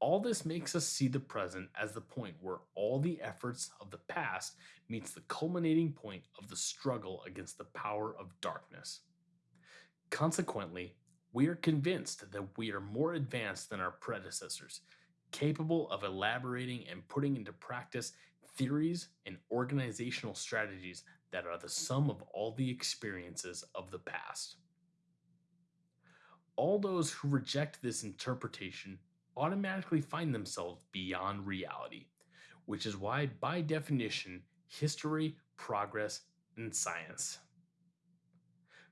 All this makes us see the present as the point where all the efforts of the past meets the culminating point of the struggle against the power of darkness. Consequently, we are convinced that we are more advanced than our predecessors, capable of elaborating and putting into practice theories and organizational strategies that are the sum of all the experiences of the past. All those who reject this interpretation automatically find themselves beyond reality, which is why, by definition, history, progress, and science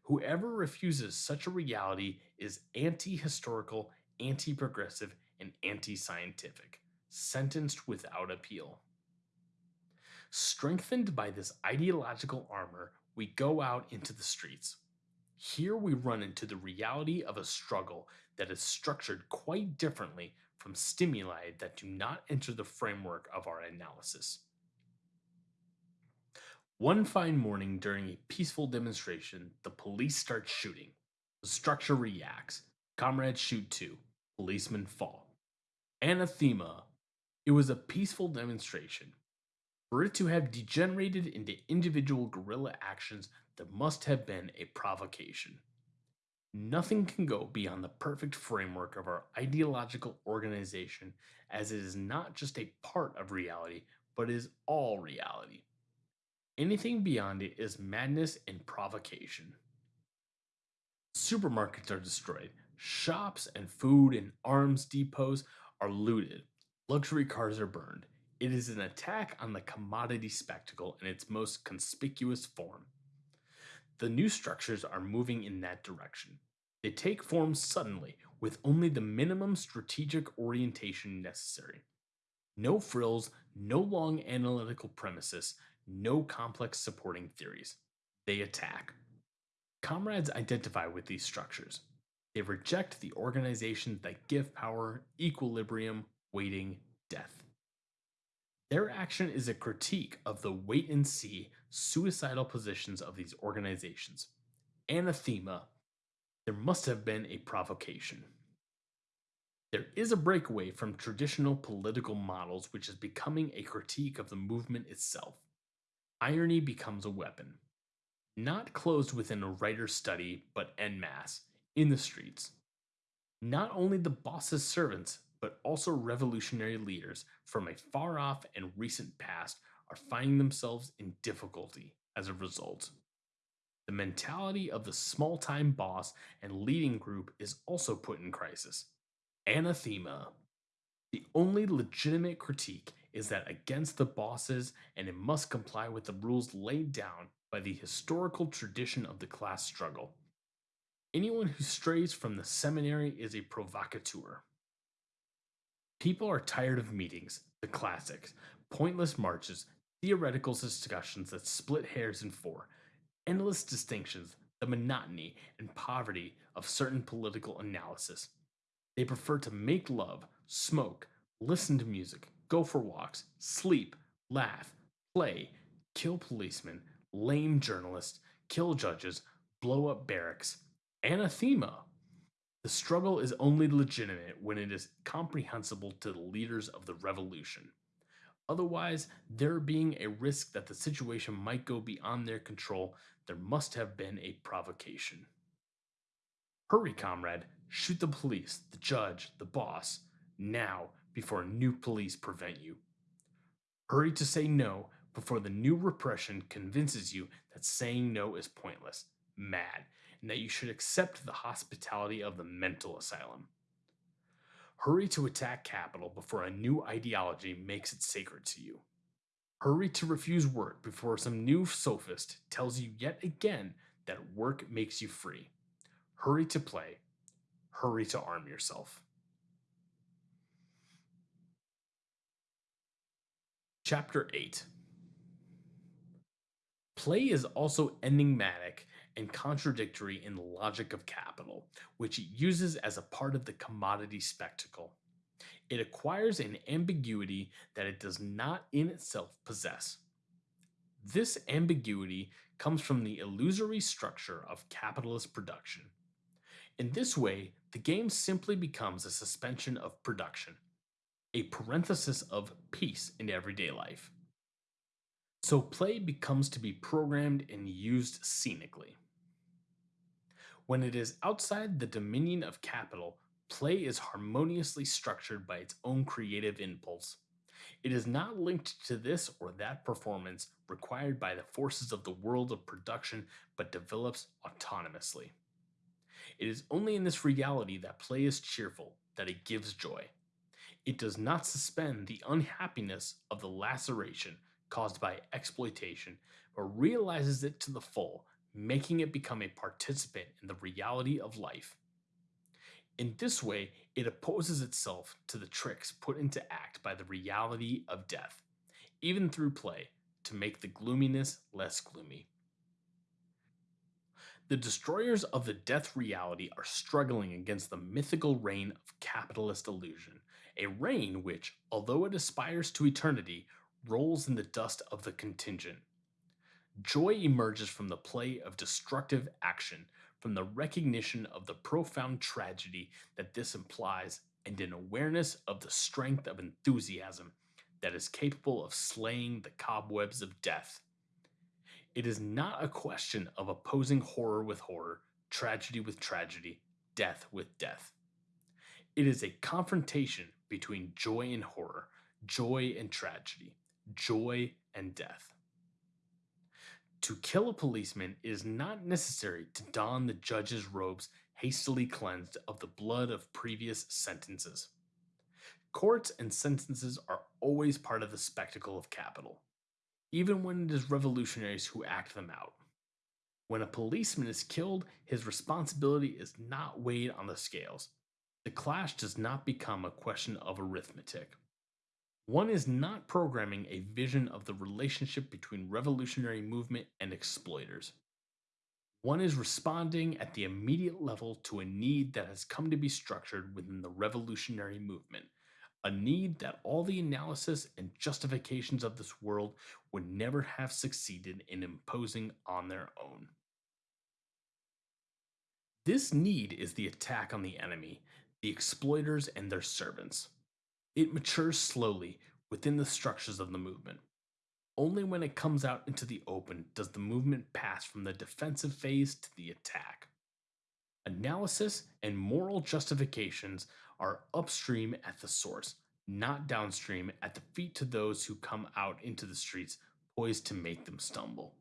Whoever refuses such a reality is anti historical, anti progressive, and anti scientific, sentenced without appeal. Strengthened by this ideological armor, we go out into the streets. Here we run into the reality of a struggle that is structured quite differently from stimuli that do not enter the framework of our analysis. One fine morning during a peaceful demonstration, the police start shooting. The structure reacts. Comrades shoot too. Policemen fall. Anathema. It was a peaceful demonstration. For it to have degenerated into individual guerrilla actions, there must have been a provocation. Nothing can go beyond the perfect framework of our ideological organization, as it is not just a part of reality, but is all reality. Anything beyond it is madness and provocation. Supermarkets are destroyed, shops and food and arms depots are looted, luxury cars are burned. It is an attack on the commodity spectacle in its most conspicuous form. The new structures are moving in that direction. They take form suddenly with only the minimum strategic orientation necessary. No frills, no long analytical premises, no complex supporting theories. They attack. Comrades identify with these structures. They reject the organizations that give power, equilibrium, waiting, death. Their action is a critique of the wait and see, suicidal positions of these organizations. Anathema. There must have been a provocation. There is a breakaway from traditional political models, which is becoming a critique of the movement itself. Irony becomes a weapon. Not closed within a writer's study, but en masse, in the streets. Not only the boss's servants, but also revolutionary leaders from a far off and recent past are finding themselves in difficulty as a result. The mentality of the small time boss and leading group is also put in crisis. Anathema. The only legitimate critique is that against the bosses, and it must comply with the rules laid down by the historical tradition of the class struggle. Anyone who strays from the seminary is a provocateur. People are tired of meetings, the classics, pointless marches, theoretical discussions that split hairs in four, endless distinctions, the monotony and poverty of certain political analysis. They prefer to make love, smoke, listen to music, go for walks, sleep, laugh, play, kill policemen, lame journalists, kill judges, blow up barracks. Anathema. The struggle is only legitimate when it is comprehensible to the leaders of the revolution. Otherwise, there being a risk that the situation might go beyond their control, there must have been a provocation. Hurry, comrade, shoot the police, the judge, the boss, now, before new police prevent you. Hurry to say no before the new repression convinces you that saying no is pointless, mad, and that you should accept the hospitality of the mental asylum. Hurry to attack capital before a new ideology makes it sacred to you. Hurry to refuse work before some new sophist tells you yet again that work makes you free. Hurry to play. Hurry to arm yourself. Chapter 8 Play is also enigmatic and contradictory in the logic of capital, which it uses as a part of the commodity spectacle. It acquires an ambiguity that it does not in itself possess. This ambiguity comes from the illusory structure of capitalist production. In this way, the game simply becomes a suspension of production, a parenthesis of peace in everyday life. So play becomes to be programmed and used scenically. When it is outside the dominion of capital, play is harmoniously structured by its own creative impulse. It is not linked to this or that performance required by the forces of the world of production, but develops autonomously. It is only in this reality that play is cheerful, that it gives joy. It does not suspend the unhappiness of the laceration caused by exploitation, but realizes it to the full making it become a participant in the reality of life. In this way, it opposes itself to the tricks put into act by the reality of death, even through play, to make the gloominess less gloomy. The destroyers of the death reality are struggling against the mythical reign of capitalist illusion, a reign which, although it aspires to eternity, rolls in the dust of the contingent. Joy emerges from the play of destructive action, from the recognition of the profound tragedy that this implies, and an awareness of the strength of enthusiasm that is capable of slaying the cobwebs of death. It is not a question of opposing horror with horror, tragedy with tragedy, death with death. It is a confrontation between joy and horror, joy and tragedy, joy and death. To kill a policeman is not necessary to don the judge's robes hastily cleansed of the blood of previous sentences. Courts and sentences are always part of the spectacle of capital, even when it is revolutionaries who act them out. When a policeman is killed, his responsibility is not weighed on the scales. The clash does not become a question of arithmetic. One is not programming a vision of the relationship between revolutionary movement and exploiters. One is responding at the immediate level to a need that has come to be structured within the revolutionary movement, a need that all the analysis and justifications of this world would never have succeeded in imposing on their own. This need is the attack on the enemy, the exploiters and their servants. It matures slowly within the structures of the movement. Only when it comes out into the open does the movement pass from the defensive phase to the attack. Analysis and moral justifications are upstream at the source, not downstream at the feet to those who come out into the streets poised to make them stumble.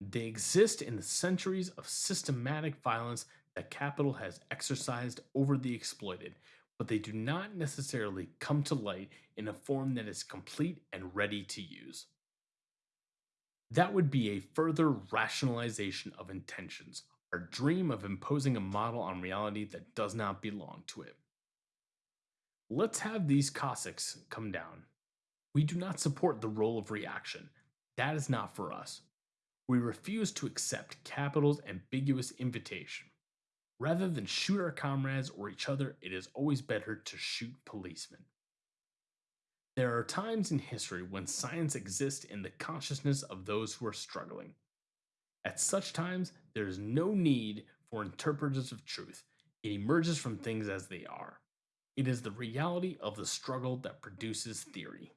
They exist in the centuries of systematic violence that capital has exercised over the exploited, but they do not necessarily come to light in a form that is complete and ready to use. That would be a further rationalization of intentions, our dream of imposing a model on reality that does not belong to it. Let's have these Cossacks come down. We do not support the role of reaction. That is not for us. We refuse to accept capital's ambiguous invitation. Rather than shoot our comrades or each other, it is always better to shoot policemen. There are times in history when science exists in the consciousness of those who are struggling. At such times, there is no need for interpreters of truth. It emerges from things as they are. It is the reality of the struggle that produces theory.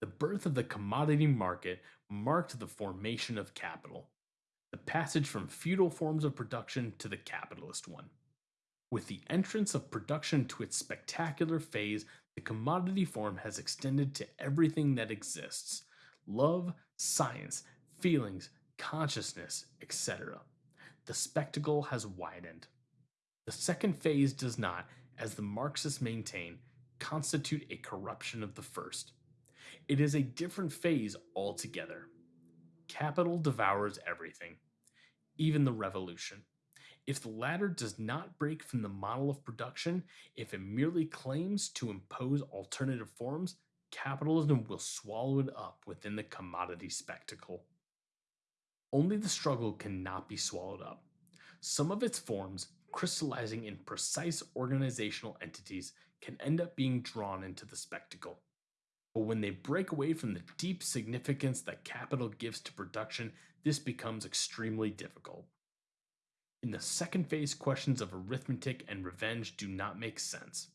The birth of the commodity market marked the formation of capital the passage from feudal forms of production to the capitalist one. With the entrance of production to its spectacular phase, the commodity form has extended to everything that exists love, science, feelings, consciousness, etc. The spectacle has widened. The second phase does not, as the Marxists maintain, constitute a corruption of the first. It is a different phase altogether. Capital devours everything even the revolution. If the latter does not break from the model of production, if it merely claims to impose alternative forms, capitalism will swallow it up within the commodity spectacle. Only the struggle cannot be swallowed up. Some of its forms, crystallizing in precise organizational entities, can end up being drawn into the spectacle. But when they break away from the deep significance that capital gives to production, this becomes extremely difficult. In the second phase, questions of arithmetic and revenge do not make sense.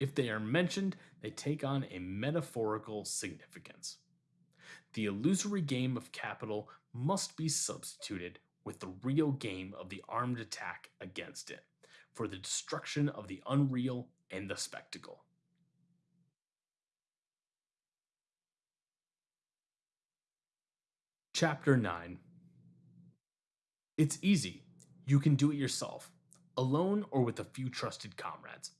If they are mentioned, they take on a metaphorical significance. The illusory game of capital must be substituted with the real game of the armed attack against it, for the destruction of the unreal and the spectacle. Chapter 9 It's easy. You can do it yourself, alone or with a few trusted comrades.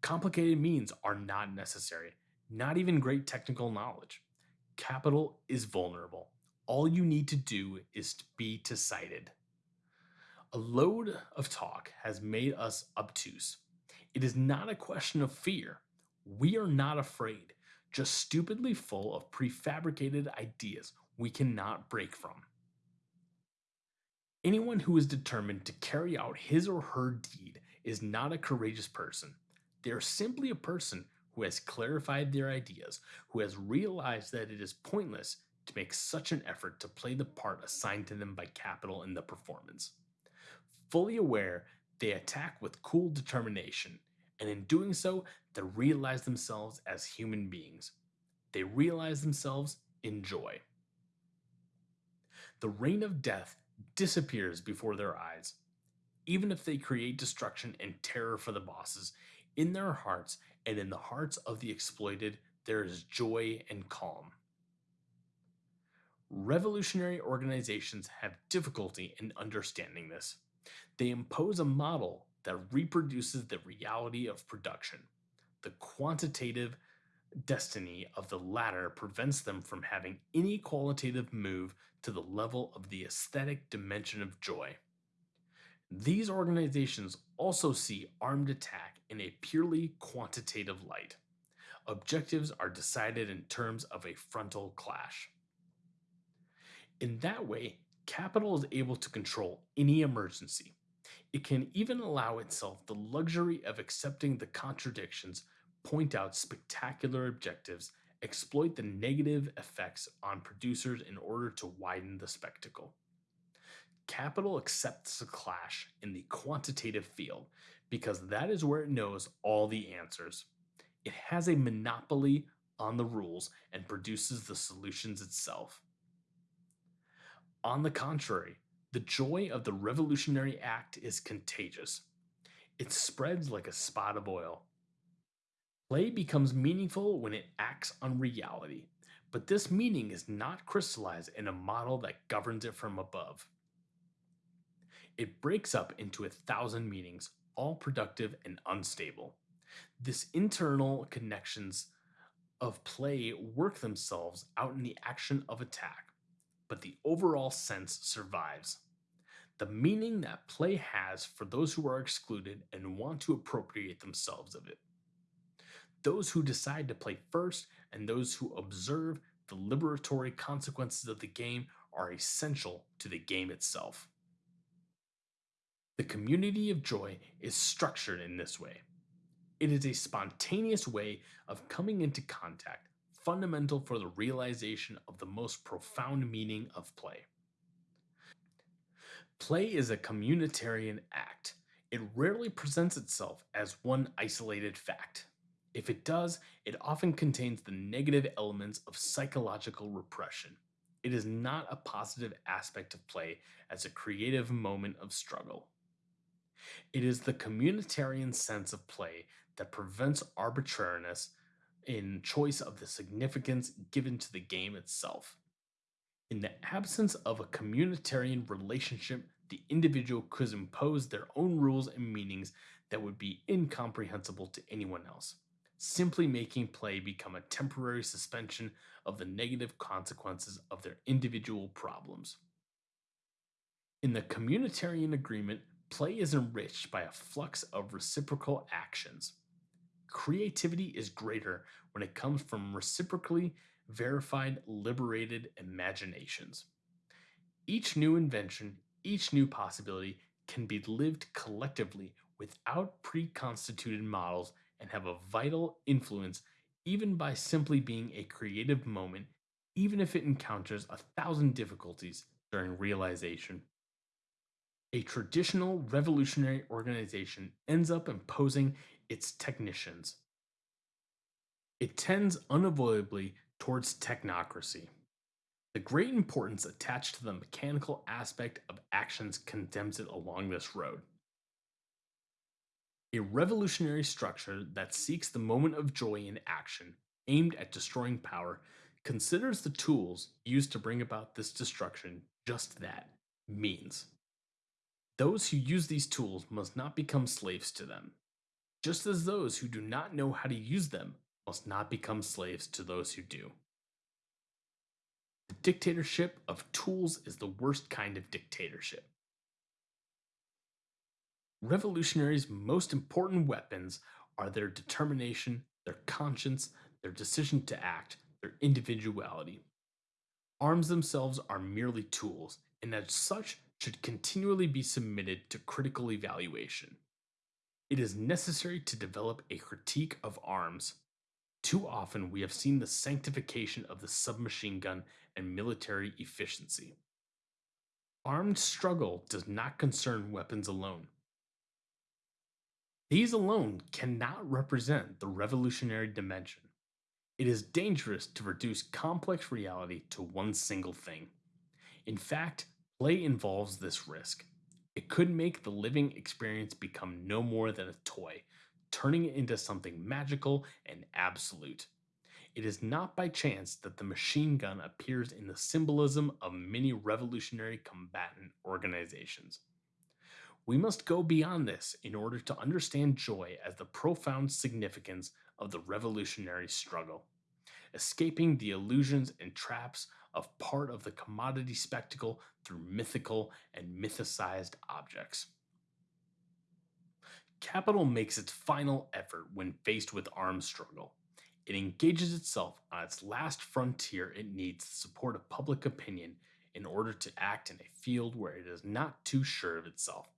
Complicated means are not necessary, not even great technical knowledge. Capital is vulnerable. All you need to do is to be decided. A load of talk has made us obtuse. It is not a question of fear. We are not afraid, just stupidly full of prefabricated ideas we cannot break from. Anyone who is determined to carry out his or her deed is not a courageous person. They are simply a person who has clarified their ideas, who has realized that it is pointless to make such an effort to play the part assigned to them by capital in the performance. Fully aware, they attack with cool determination, and in doing so, they realize themselves as human beings. They realize themselves in joy the reign of death disappears before their eyes. Even if they create destruction and terror for the bosses, in their hearts and in the hearts of the exploited, there is joy and calm. Revolutionary organizations have difficulty in understanding this. They impose a model that reproduces the reality of production. The quantitative destiny of the latter prevents them from having any qualitative move to the level of the aesthetic dimension of joy. These organizations also see armed attack in a purely quantitative light. Objectives are decided in terms of a frontal clash. In that way, capital is able to control any emergency. It can even allow itself the luxury of accepting the contradictions, point out spectacular objectives, exploit the negative effects on producers in order to widen the spectacle. Capital accepts the clash in the quantitative field because that is where it knows all the answers. It has a monopoly on the rules and produces the solutions itself. On the contrary, the joy of the revolutionary act is contagious. It spreads like a spot of oil. Play becomes meaningful when it acts on reality, but this meaning is not crystallized in a model that governs it from above. It breaks up into a thousand meanings, all productive and unstable. This internal connections of play work themselves out in the action of attack, but the overall sense survives. The meaning that play has for those who are excluded and want to appropriate themselves of it. Those who decide to play first and those who observe the liberatory consequences of the game are essential to the game itself. The community of joy is structured in this way. It is a spontaneous way of coming into contact, fundamental for the realization of the most profound meaning of play. Play is a communitarian act. It rarely presents itself as one isolated fact. If it does, it often contains the negative elements of psychological repression. It is not a positive aspect of play as a creative moment of struggle. It is the communitarian sense of play that prevents arbitrariness in choice of the significance given to the game itself. In the absence of a communitarian relationship, the individual could impose their own rules and meanings that would be incomprehensible to anyone else, simply making play become a temporary suspension of the negative consequences of their individual problems. In the communitarian agreement, play is enriched by a flux of reciprocal actions. Creativity is greater when it comes from reciprocally verified, liberated imaginations. Each new invention, each new possibility can be lived collectively without pre-constituted models and have a vital influence even by simply being a creative moment, even if it encounters a thousand difficulties during realization a traditional revolutionary organization ends up imposing its technicians. It tends unavoidably towards technocracy. The great importance attached to the mechanical aspect of actions condemns it along this road. A revolutionary structure that seeks the moment of joy in action, aimed at destroying power, considers the tools used to bring about this destruction just that means. Those who use these tools must not become slaves to them, just as those who do not know how to use them must not become slaves to those who do. The dictatorship of tools is the worst kind of dictatorship. Revolutionaries' most important weapons are their determination, their conscience, their decision to act, their individuality. Arms themselves are merely tools, and as such should continually be submitted to critical evaluation. It is necessary to develop a critique of arms. Too often, we have seen the sanctification of the submachine gun and military efficiency. Armed struggle does not concern weapons alone. These alone cannot represent the revolutionary dimension. It is dangerous to reduce complex reality to one single thing. In fact, Play involves this risk. It could make the living experience become no more than a toy, turning it into something magical and absolute. It is not by chance that the machine gun appears in the symbolism of many revolutionary combatant organizations. We must go beyond this in order to understand joy as the profound significance of the revolutionary struggle, escaping the illusions and traps of part of the commodity spectacle through mythical and mythicized objects. Capital makes its final effort when faced with armed struggle. It engages itself on its last frontier it needs the support of public opinion in order to act in a field where it is not too sure of itself.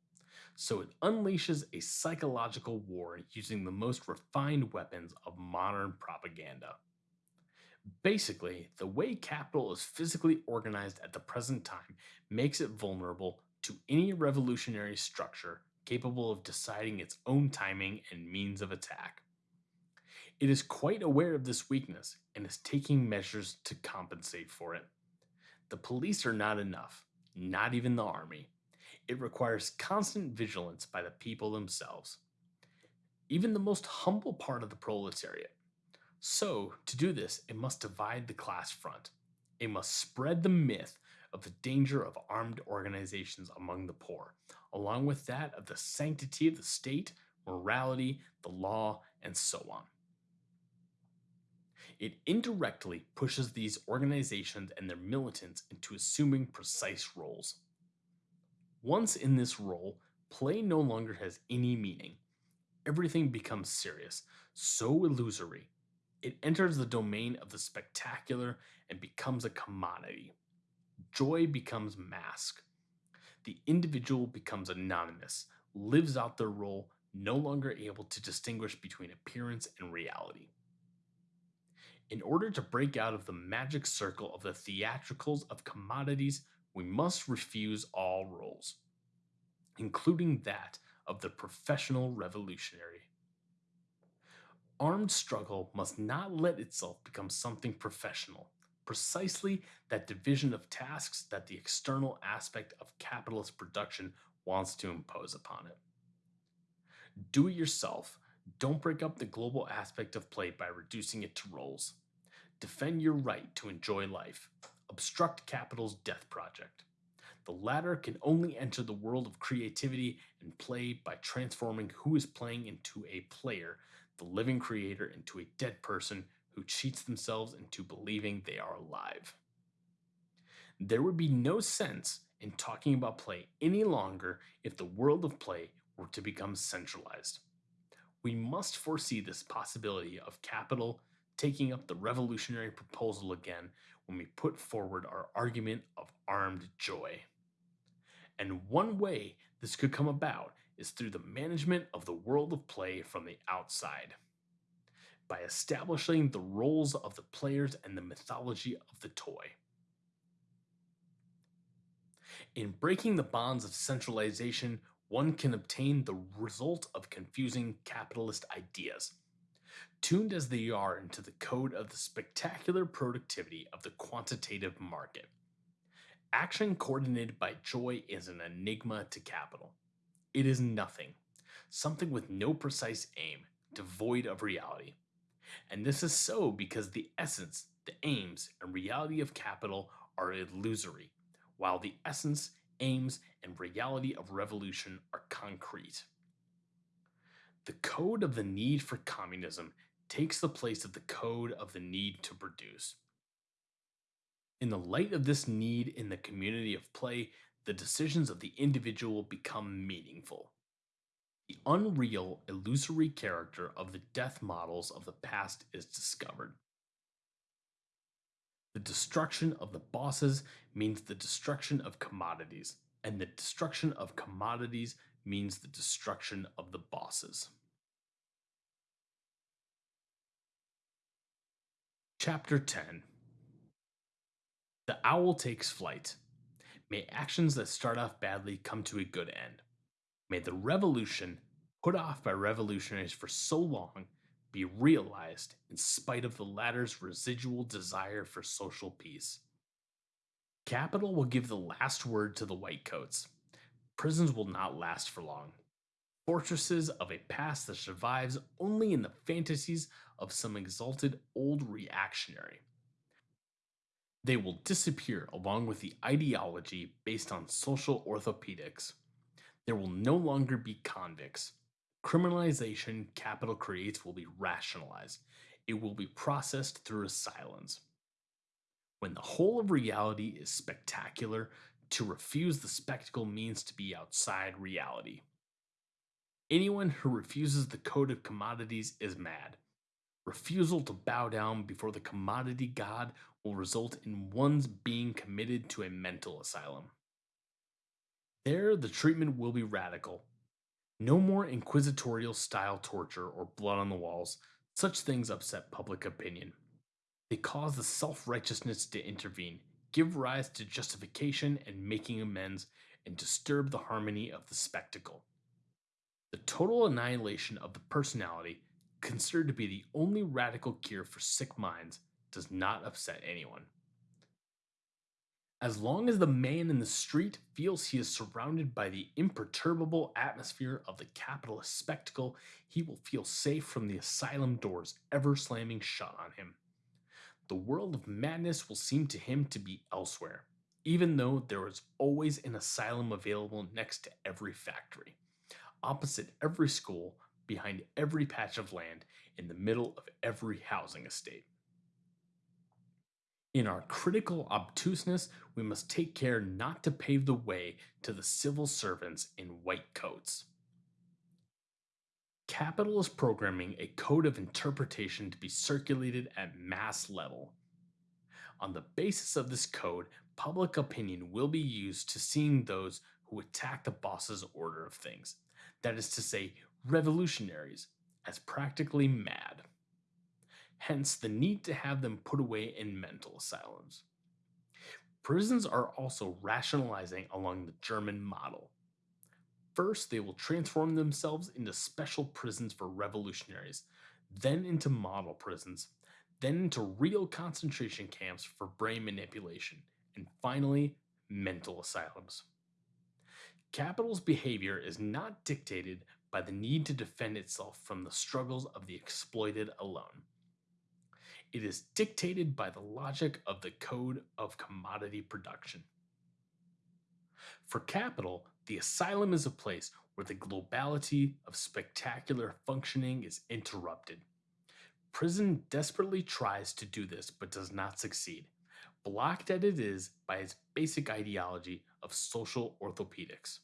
So it unleashes a psychological war using the most refined weapons of modern propaganda. Basically, the way capital is physically organized at the present time makes it vulnerable to any revolutionary structure capable of deciding its own timing and means of attack. It is quite aware of this weakness and is taking measures to compensate for it. The police are not enough, not even the army. It requires constant vigilance by the people themselves, even the most humble part of the proletariat. So, to do this, it must divide the class front. It must spread the myth of the danger of armed organizations among the poor, along with that of the sanctity of the state, morality, the law, and so on. It indirectly pushes these organizations and their militants into assuming precise roles. Once in this role, play no longer has any meaning. Everything becomes serious, so illusory, it enters the domain of the spectacular and becomes a commodity. Joy becomes mask. The individual becomes anonymous, lives out their role, no longer able to distinguish between appearance and reality. In order to break out of the magic circle of the theatricals of commodities, we must refuse all roles, including that of the professional revolutionary. Armed struggle must not let itself become something professional, precisely that division of tasks that the external aspect of capitalist production wants to impose upon it. Do it yourself. Don't break up the global aspect of play by reducing it to roles. Defend your right to enjoy life. Obstruct capital's death project. The latter can only enter the world of creativity and play by transforming who is playing into a player the living creator into a dead person who cheats themselves into believing they are alive. There would be no sense in talking about play any longer if the world of play were to become centralized. We must foresee this possibility of capital taking up the revolutionary proposal again when we put forward our argument of armed joy. And one way this could come about is through the management of the world of play from the outside. By establishing the roles of the players and the mythology of the toy. In breaking the bonds of centralization, one can obtain the result of confusing capitalist ideas, tuned as they are into the code of the spectacular productivity of the quantitative market. Action coordinated by joy is an enigma to capital. It is nothing, something with no precise aim, devoid of reality. And this is so because the essence, the aims, and reality of capital are illusory, while the essence, aims, and reality of revolution are concrete. The code of the need for communism takes the place of the code of the need to produce. In the light of this need in the community of play, the decisions of the individual become meaningful. The unreal, illusory character of the death models of the past is discovered. The destruction of the bosses means the destruction of commodities, and the destruction of commodities means the destruction of the bosses. Chapter 10 The Owl Takes Flight May actions that start off badly come to a good end. May the revolution, put off by revolutionaries for so long, be realized in spite of the latter's residual desire for social peace. Capital will give the last word to the whitecoats. Prisons will not last for long. Fortresses of a past that survives only in the fantasies of some exalted old reactionary. They will disappear along with the ideology based on social orthopedics. There will no longer be convicts. Criminalization capital creates will be rationalized. It will be processed through asylums. When the whole of reality is spectacular, to refuse the spectacle means to be outside reality. Anyone who refuses the code of commodities is mad. Refusal to bow down before the commodity god will result in one's being committed to a mental asylum. There, the treatment will be radical. No more inquisitorial style torture or blood on the walls. Such things upset public opinion. They cause the self righteousness to intervene, give rise to justification and making amends, and disturb the harmony of the spectacle. The total annihilation of the personality, considered to be the only radical cure for sick minds, does not upset anyone. As long as the man in the street feels he is surrounded by the imperturbable atmosphere of the capitalist spectacle, he will feel safe from the asylum doors ever slamming shut on him. The world of madness will seem to him to be elsewhere, even though there is always an asylum available next to every factory, opposite every school, behind every patch of land, in the middle of every housing estate. In our critical obtuseness, we must take care not to pave the way to the civil servants in white coats. Capital is programming a code of interpretation to be circulated at mass level. On the basis of this code, public opinion will be used to seeing those who attack the boss's order of things, that is to say, revolutionaries, as practically mad hence the need to have them put away in mental asylums. Prisons are also rationalizing along the German model. First, they will transform themselves into special prisons for revolutionaries, then into model prisons, then into real concentration camps for brain manipulation, and finally, mental asylums. Capital's behavior is not dictated by the need to defend itself from the struggles of the exploited alone. It is dictated by the logic of the code of commodity production. For capital, the asylum is a place where the globality of spectacular functioning is interrupted. Prison desperately tries to do this but does not succeed, blocked as it is by its basic ideology of social orthopedics.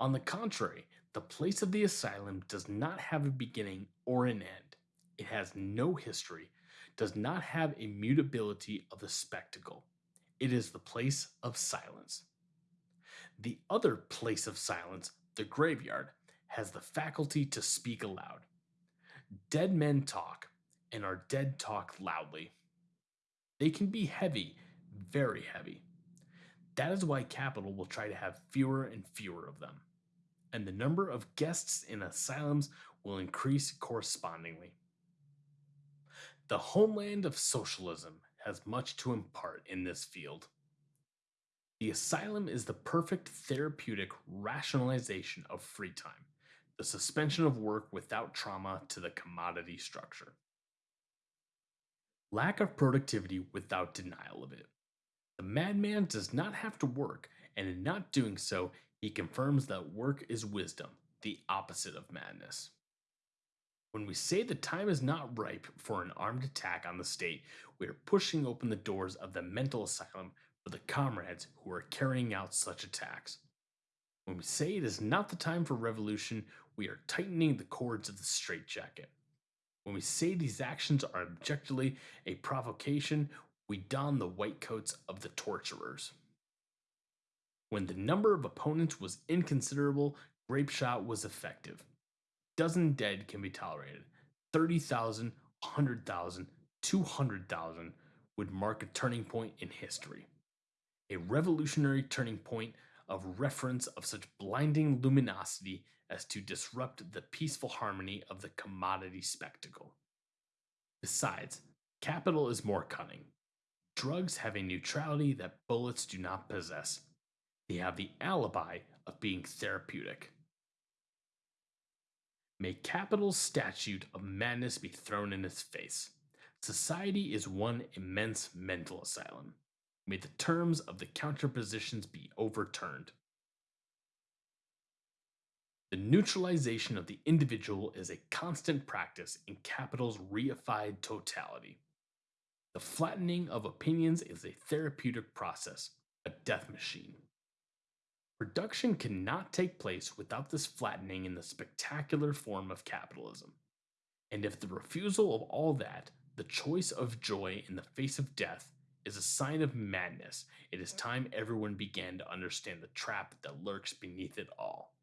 On the contrary, the place of the asylum does not have a beginning or an end. It has no history does not have immutability of the spectacle. It is the place of silence. The other place of silence, the graveyard, has the faculty to speak aloud. Dead men talk, and our dead talk loudly. They can be heavy, very heavy. That is why capital will try to have fewer and fewer of them, and the number of guests in asylums will increase correspondingly. The homeland of socialism has much to impart in this field. The asylum is the perfect therapeutic rationalization of free time, the suspension of work without trauma to the commodity structure. Lack of productivity without denial of it. The madman does not have to work, and in not doing so, he confirms that work is wisdom, the opposite of madness. When we say the time is not ripe for an armed attack on the state, we are pushing open the doors of the mental asylum for the comrades who are carrying out such attacks. When we say it is not the time for revolution, we are tightening the cords of the straitjacket. When we say these actions are objectively a provocation, we don the white coats of the torturers. When the number of opponents was inconsiderable, grape shot was effective dozen dead can be tolerated. 30,000, 100,000, 200,000 would mark a turning point in history. A revolutionary turning point of reference of such blinding luminosity as to disrupt the peaceful harmony of the commodity spectacle. Besides, capital is more cunning. Drugs have a neutrality that bullets do not possess. They have the alibi of being therapeutic. May capital's statute of madness be thrown in its face. Society is one immense mental asylum. May the terms of the counterpositions be overturned. The neutralization of the individual is a constant practice in capital's reified totality. The flattening of opinions is a therapeutic process, a death machine. Production cannot take place without this flattening in the spectacular form of capitalism. And if the refusal of all that, the choice of joy in the face of death, is a sign of madness, it is time everyone began to understand the trap that lurks beneath it all.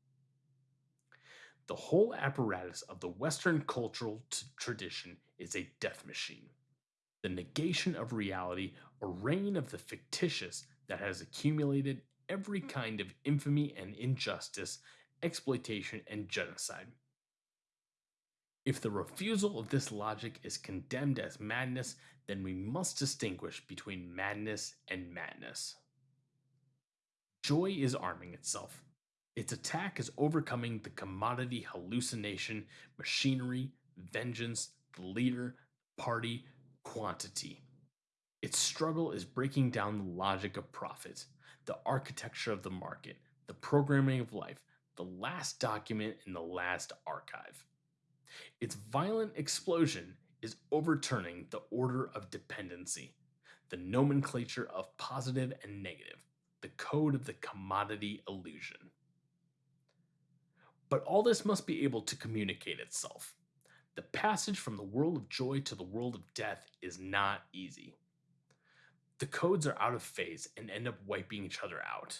The whole apparatus of the Western cultural tradition is a death machine. The negation of reality, a reign of the fictitious that has accumulated every kind of infamy and injustice, exploitation, and genocide. If the refusal of this logic is condemned as madness, then we must distinguish between madness and madness. Joy is arming itself. Its attack is overcoming the commodity hallucination, machinery, vengeance, the leader, party, quantity. Its struggle is breaking down the logic of profit the architecture of the market, the programming of life, the last document in the last archive. Its violent explosion is overturning the order of dependency, the nomenclature of positive and negative, the code of the commodity illusion. But all this must be able to communicate itself. The passage from the world of joy to the world of death is not easy the codes are out of phase and end up wiping each other out.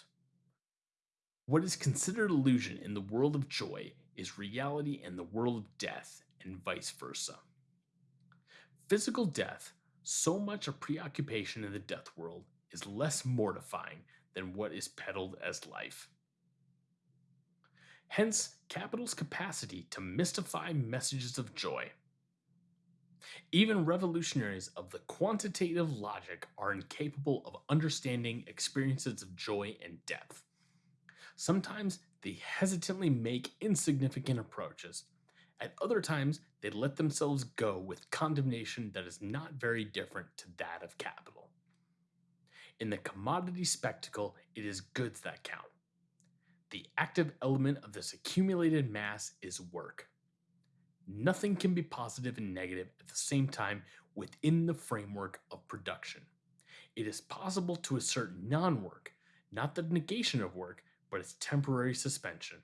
What is considered illusion in the world of joy is reality in the world of death, and vice versa. Physical death, so much a preoccupation in the death world, is less mortifying than what is peddled as life. Hence, capital's capacity to mystify messages of joy. Even revolutionaries of the quantitative logic are incapable of understanding experiences of joy and depth. Sometimes they hesitantly make insignificant approaches. At other times, they let themselves go with condemnation that is not very different to that of capital. In the commodity spectacle, it is goods that count. The active element of this accumulated mass is work. Nothing can be positive and negative at the same time within the framework of production. It is possible to assert non work, not the negation of work, but its temporary suspension.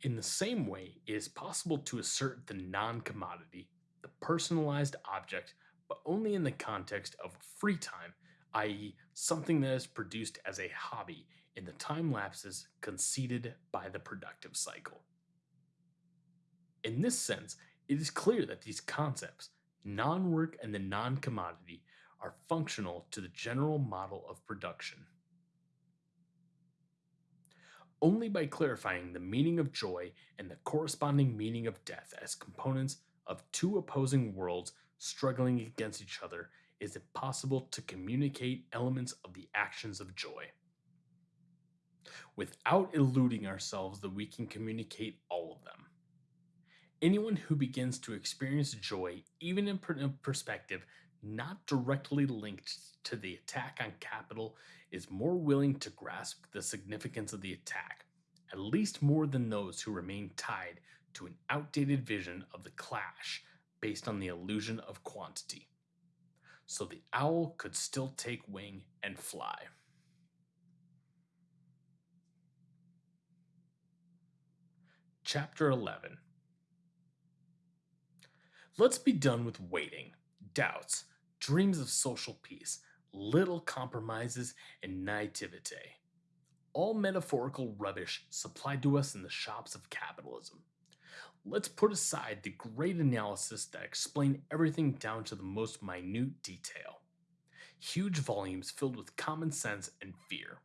In the same way, it is possible to assert the non commodity, the personalized object, but only in the context of free time, i.e., something that is produced as a hobby in the time lapses conceded by the productive cycle. In this sense, it is clear that these concepts, non work and the non commodity, are functional to the general model of production. Only by clarifying the meaning of joy and the corresponding meaning of death as components of two opposing worlds struggling against each other is it possible to communicate elements of the actions of joy. Without eluding ourselves that we can communicate all of them. Anyone who begins to experience joy, even in perspective not directly linked to the attack on capital, is more willing to grasp the significance of the attack, at least more than those who remain tied to an outdated vision of the clash based on the illusion of quantity. So the owl could still take wing and fly. Chapter 11 Let's be done with waiting, doubts, dreams of social peace, little compromises, and naivete. All metaphorical rubbish supplied to us in the shops of capitalism. Let's put aside the great analysis that explain everything down to the most minute detail. Huge volumes filled with common sense and fear.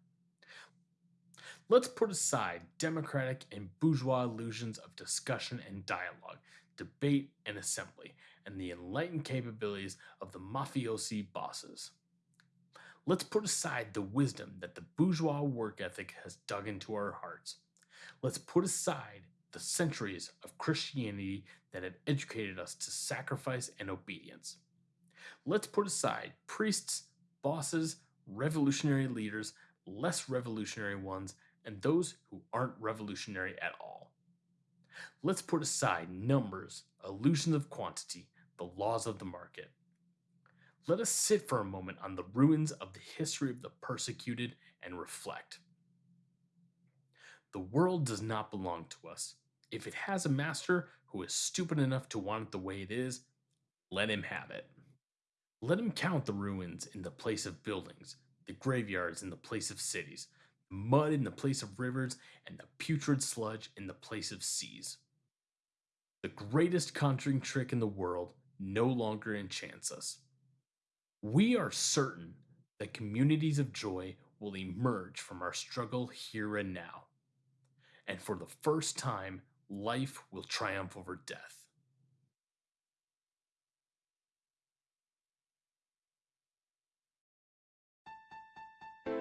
Let's put aside democratic and bourgeois illusions of discussion and dialogue debate, and assembly, and the enlightened capabilities of the mafiosi bosses. Let's put aside the wisdom that the bourgeois work ethic has dug into our hearts. Let's put aside the centuries of Christianity that had educated us to sacrifice and obedience. Let's put aside priests, bosses, revolutionary leaders, less revolutionary ones, and those who aren't revolutionary at all. Let's put aside numbers, illusions of quantity, the laws of the market. Let us sit for a moment on the ruins of the history of the persecuted and reflect. The world does not belong to us. If it has a master who is stupid enough to want it the way it is, let him have it. Let him count the ruins in the place of buildings, the graveyards in the place of cities, mud in the place of rivers, and the putrid sludge in the place of seas. The greatest conjuring trick in the world no longer enchants us. We are certain that communities of joy will emerge from our struggle here and now. And for the first time, life will triumph over death.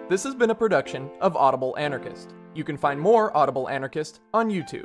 This has been a production of Audible Anarchist. You can find more Audible Anarchist on YouTube.